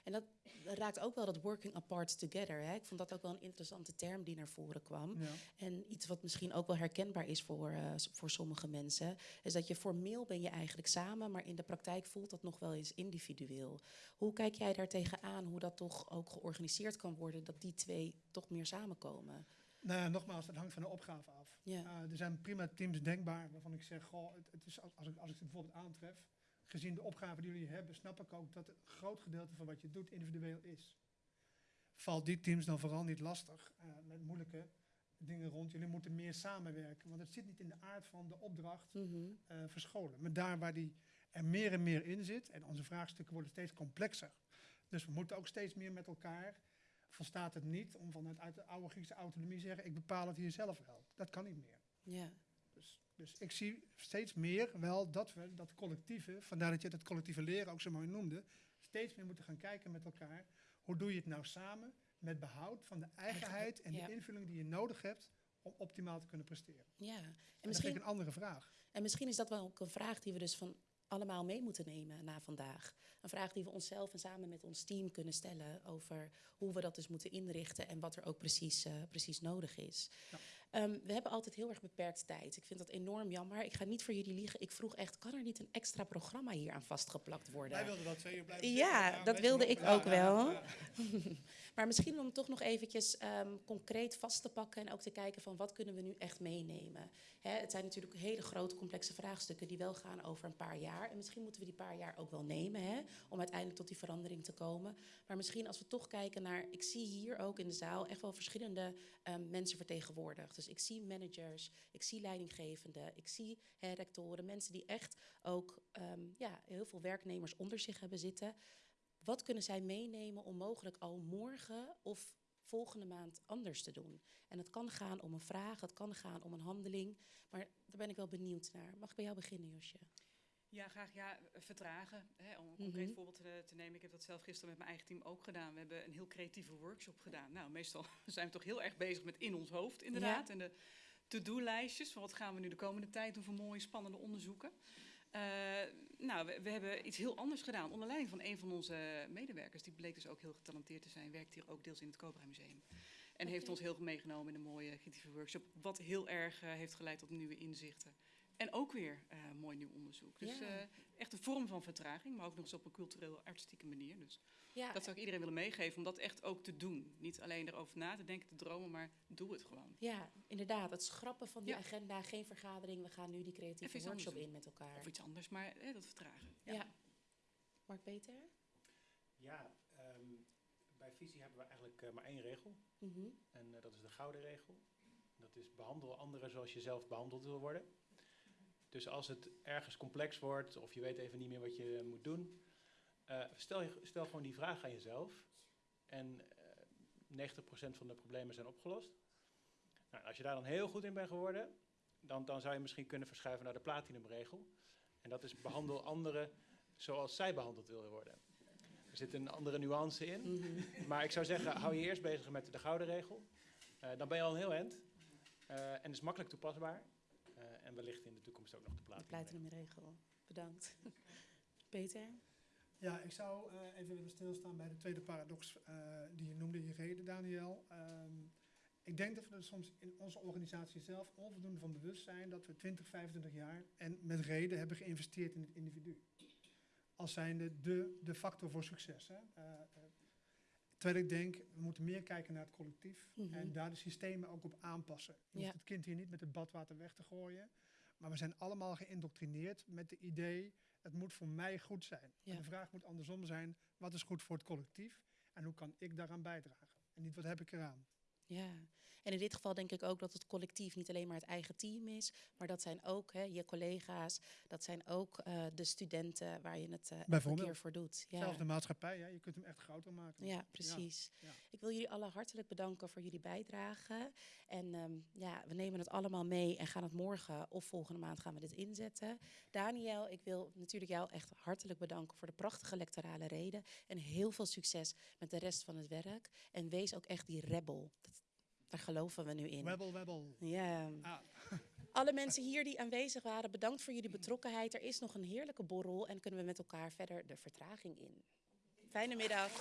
Speaker 1: en dat raakt ook wel dat working apart together. Hè? Ik vond dat ook wel een interessante term die naar voren kwam.
Speaker 7: Ja.
Speaker 1: En iets wat misschien ook wel herkenbaar is voor, eh, voor sommige mensen, is dat je formeel ben je eigenlijk samen, maar in de praktijk voelt dat nog wel eens individueel. Hoe kijk jij daar tegenaan, hoe dat toch ook georganiseerd kan worden, dat die twee toch meer samenkomen?
Speaker 7: Nou ja, nogmaals, dat hangt van de opgave af.
Speaker 1: Ja.
Speaker 7: Eh, er zijn prima teams denkbaar waarvan ik zeg, goh, het, het is als, als, ik, als ik ze bijvoorbeeld aantref, gezien de opgave die jullie hebben, snap ik ook dat een groot gedeelte van wat je doet individueel is. Valt die teams dan vooral niet lastig eh, met moeilijke dingen rond? Jullie moeten meer samenwerken, want het zit niet in de aard van de opdracht
Speaker 1: Mhm.
Speaker 7: eh, verscholen. Maar daar waar die er meer en meer in zit, en onze vraagstukken worden steeds complexer. Dus we moeten ook steeds meer met elkaar. Volstaat het niet om vanuit uit de oude Griekse autonomie te zeggen: ik bepaal het hier zelf wel. Dat kan niet meer.
Speaker 1: Ja.
Speaker 7: Dus, ik zie steeds meer wel dat we dat collectieve, vandaar dat je dat collectieve leren ook zo mooi noemde, steeds meer moeten gaan kijken met elkaar. Hoe doe je het nou samen met behoud van de eigenheid en
Speaker 1: ja.
Speaker 7: de invulling die je nodig hebt om optimaal te kunnen presteren?
Speaker 1: ja. En
Speaker 7: En dat vind ik
Speaker 1: misschien,
Speaker 7: een andere vraag.
Speaker 1: en misschien is dat wel ook een vraag die we dus van allemaal mee moeten nemen na vandaag. Een vraag die we onszelf en samen met ons team kunnen stellen over hoe we dat dus moeten inrichten en wat er ook precies, eh, precies nodig is.
Speaker 7: Ja.
Speaker 1: Ehm, we hebben altijd heel erg beperkt tijd. Ik vind dat enorm jammer. Ik ga niet voor jullie liegen. Ik vroeg echt, kan er niet een extra programma hier aan vastgeplakt worden?
Speaker 7: wilden wel twee uur blijven
Speaker 1: Ja, dat wilde ik ook wel. maar misschien om toch nog eventjes ehm, concreet vast te pakken en ook te kijken van wat kunnen we nu echt meenemen. Hè, het zijn natuurlijk hele grote complexe vraagstukken die wel gaan over een paar jaar. En misschien moeten we die paar jaar ook wel nemen hè, om uiteindelijk tot die verandering te komen. Maar misschien als we toch kijken naar, ik zie hier ook in de zaal echt wel verschillende ehm, mensen vertegenwoordigd. Dus ik zie managers, ik zie leidinggevenden, ik zie hè, rectoren, mensen die echt ook ehm, ja, heel veel werknemers onder zich hebben zitten. Wat kunnen zij meenemen om mogelijk al morgen of volgende maand anders te doen? En het kan gaan om een vraag, het kan gaan om een handeling. Maar daar ben ik wel benieuwd naar. Mag ik bij jou beginnen, Josje?
Speaker 5: Ja, graag. Ja, vertragen. Hè, om een concreet
Speaker 1: Mhm.
Speaker 5: voorbeeld te, te nemen. Ik heb dat zelf gisteren met mijn eigen team ook gedaan. We hebben een heel creatieve workshop gedaan. Nou, meestal zijn we toch heel erg bezig met in ons hoofd, inderdaad. En de to-do-lijstjes van wat gaan we nu de komende tijd doen voor mooie, spannende onderzoeken. Eh, nou, we, we hebben iets heel anders gedaan. Onder leiding van een van onze medewerkers. Die bleek dus ook heel getalenteerd te zijn. Werkt hier ook deels in het Cobra Museum. En heeft ons heel veel meegenomen in een mooie creatieve workshop. Wat heel erg eh, heeft geleid tot nieuwe inzichten. En ook weer eh, mooi nieuw onderzoek. Dus
Speaker 1: Ja.
Speaker 5: eh, echt een vorm van vertraging, maar ook nog eens op een cultureel artistieke manier. Dus
Speaker 1: Ja,
Speaker 5: dat zou ik iedereen willen meegeven, om dat echt ook te doen. Niet alleen erover na te denken, te dromen, maar doe het gewoon.
Speaker 1: ja, inderdaad. Het schrappen van die
Speaker 5: Ja.
Speaker 1: agenda, geen vergadering. We gaan nu die creatieve workshop in met elkaar.
Speaker 5: Of iets anders, maar eh, dat vertragen.
Speaker 1: Ja. Mark Peter?
Speaker 6: Ja, ehm, bij visie hebben we eigenlijk maar één regel.
Speaker 1: Mhm.
Speaker 6: En dat is de gouden regel. Dat is behandel anderen zoals je zelf behandeld wil worden. Dus als het ergens complex wordt of je weet even niet meer wat je moet doen, eh, stel, je, stel gewoon die vraag aan jezelf. En eh 90% van de problemen zijn opgelost. Nou, als je daar dan heel goed in bent geworden, dan, dan zou je misschien kunnen verschuiven naar de platinumregel. En dat is behandel anderen zoals zij behandeld willen worden. Er zit een andere nuance in.
Speaker 1: Mhm.
Speaker 6: Maar ik zou zeggen, hou je eerst bezig met de gouden regel. Eh, dan ben je al een heel eind. Eh, en is makkelijk toepasbaar. En wellicht in de toekomst ook nog de
Speaker 1: platinumregel. Bedankt. Peter?
Speaker 7: Ja, ik zou eh, even willen stilstaan bij de tweede paradox eh, die je noemde, je reden, Daniel. Ehm, ik denk dat we er soms in onze organisatie zelf onvoldoende van bewust zijn dat we 20, 25 jaar en met reden hebben geïnvesteerd in het individu. Als zijnde de, de factor voor succes. Hè? Eh, terwijl ik denk, we moeten meer kijken naar het collectief
Speaker 1: Mhm.
Speaker 7: en daar de systemen ook op aanpassen. Je
Speaker 1: Ja.
Speaker 7: hoeft het kind hier niet met het badwater weg te gooien. Maar we zijn allemaal geïndoctrineerd met het idee, het moet voor mij goed zijn.
Speaker 1: Ja.
Speaker 7: En de vraag moet andersom zijn, wat is goed voor het collectief en hoe kan ik daaraan bijdragen? En niet wat heb ik eraan?
Speaker 1: Ja, en in dit geval denk ik ook dat het collectief niet alleen maar het eigen team is, maar dat zijn ook hè, je collega's, dat zijn ook eh, de studenten waar je het
Speaker 7: Bijvoorbeeld.
Speaker 1: keer voor doet. Ja.
Speaker 7: Zelfs de maatschappij, ja, je kunt hem echt groter maken.
Speaker 1: Ja, precies.
Speaker 7: ja.
Speaker 1: Ik wil jullie allen hartelijk bedanken voor jullie bijdrage. En ehm, ja, we nemen het allemaal mee en gaan het morgen of volgende maand gaan we dit inzetten. Daniel, ik wil natuurlijk jou echt hartelijk bedanken voor de prachtige lectorale reden. En heel veel succes met de rest van het werk. En wees ook echt die rebel. Dat, daar geloven we nu in.
Speaker 7: Webbel, webbel.
Speaker 1: Ja.
Speaker 7: Ah.
Speaker 1: Alle mensen hier die aanwezig waren, bedankt voor jullie betrokkenheid. Er is nog een heerlijke borrel en kunnen we met elkaar verder de vertraging in. Fijne middag.